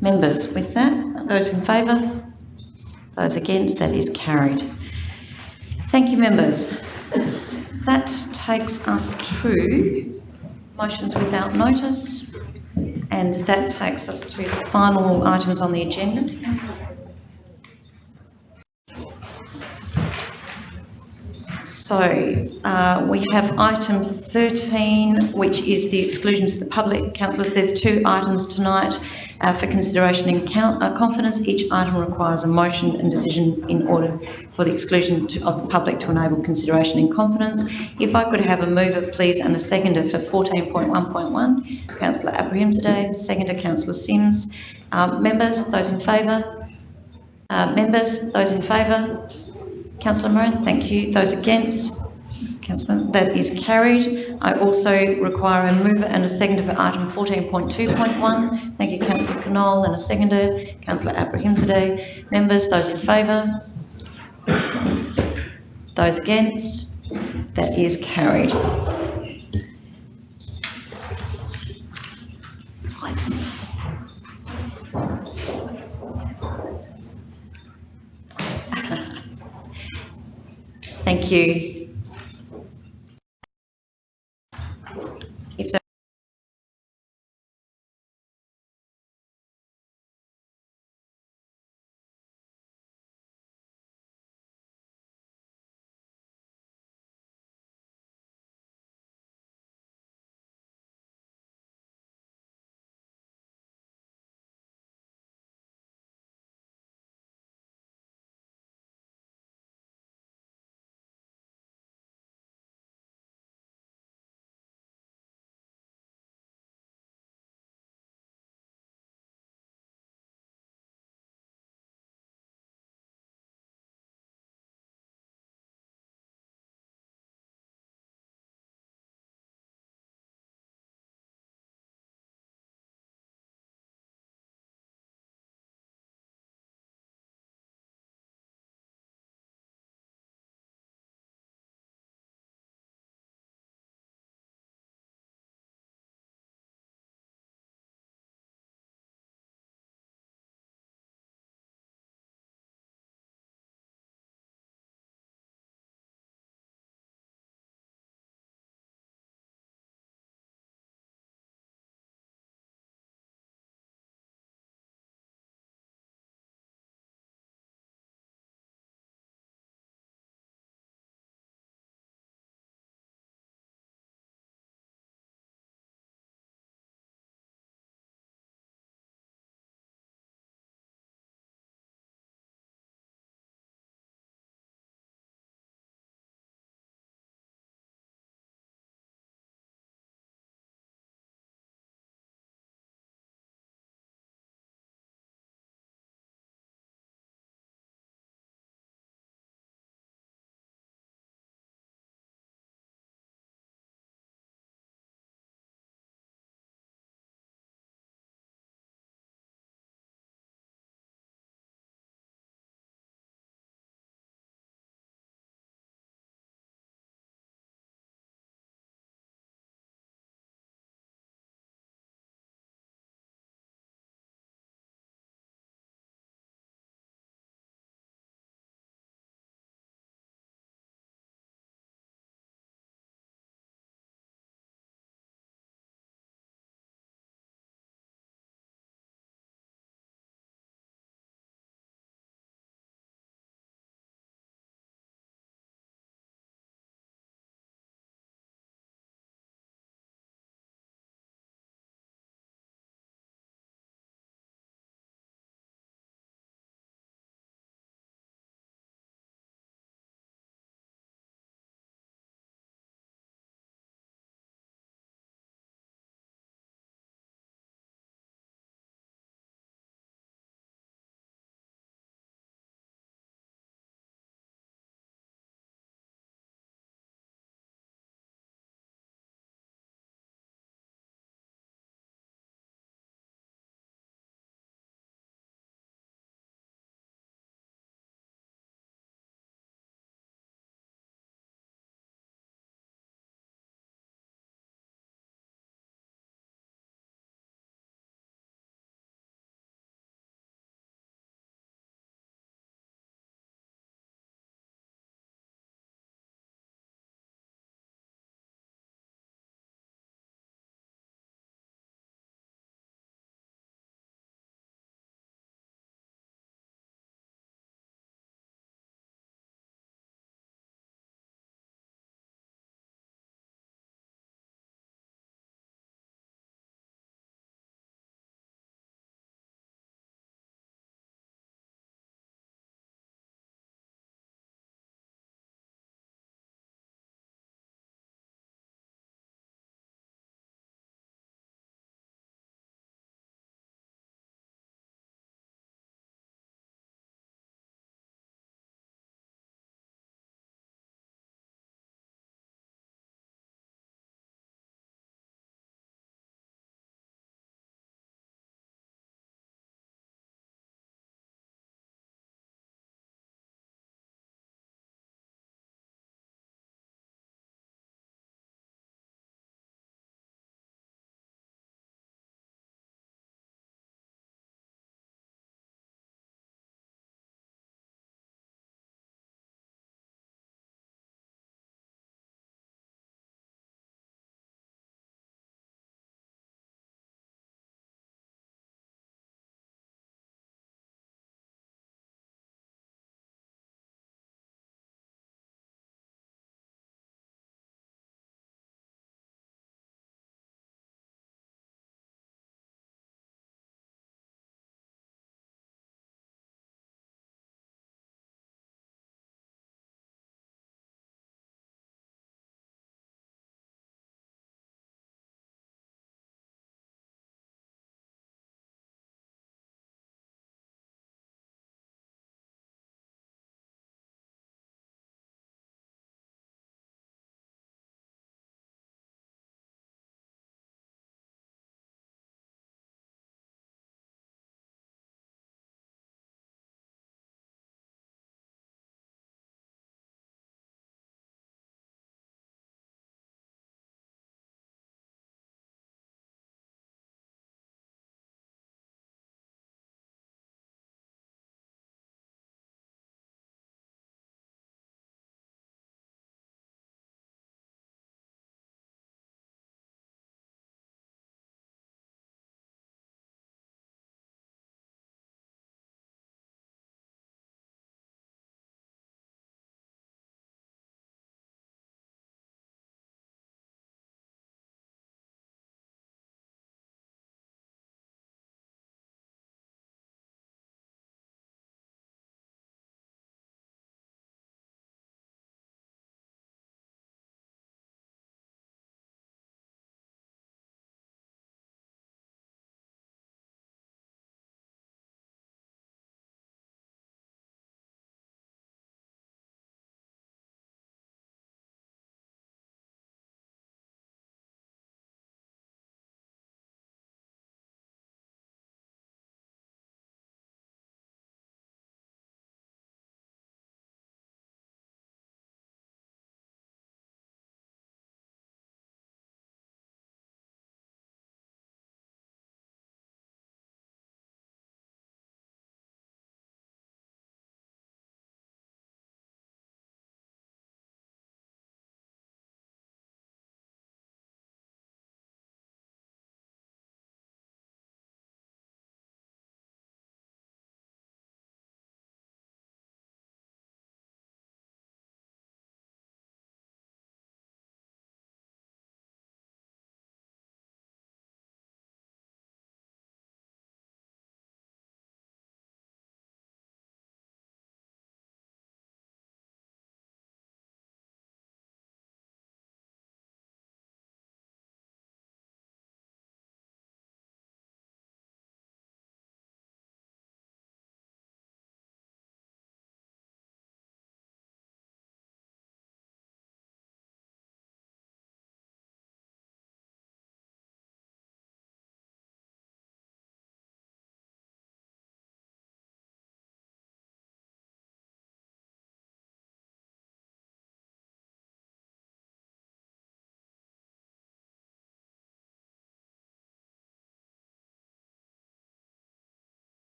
Members, with that, those in favour? Those against? That is carried. Thank you, members. That takes us to motions without notice, and that takes us to the final items on the agenda. So uh, we have item 13, which is the exclusion to the public. Councillors, there's two items tonight uh, for consideration in uh, confidence. Each item requires a motion and decision in order for the exclusion to, of the public to enable consideration in confidence. If I could have a mover, please, and a seconder for 14.1.1, Councillor Abrahimzadeh, seconder Councillor Simms. Um, members, those in favour? Uh, members, those in favour? Councillor Moran, thank you. Those against? Councillor, that is carried. I also require a mover and a seconder for item 14.2.1. Thank you, Councillor Knoll, and a seconder, Councillor Abrahimzadeh. Members, those in favour? Those against? That is carried. Thank you.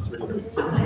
Councillor Seven.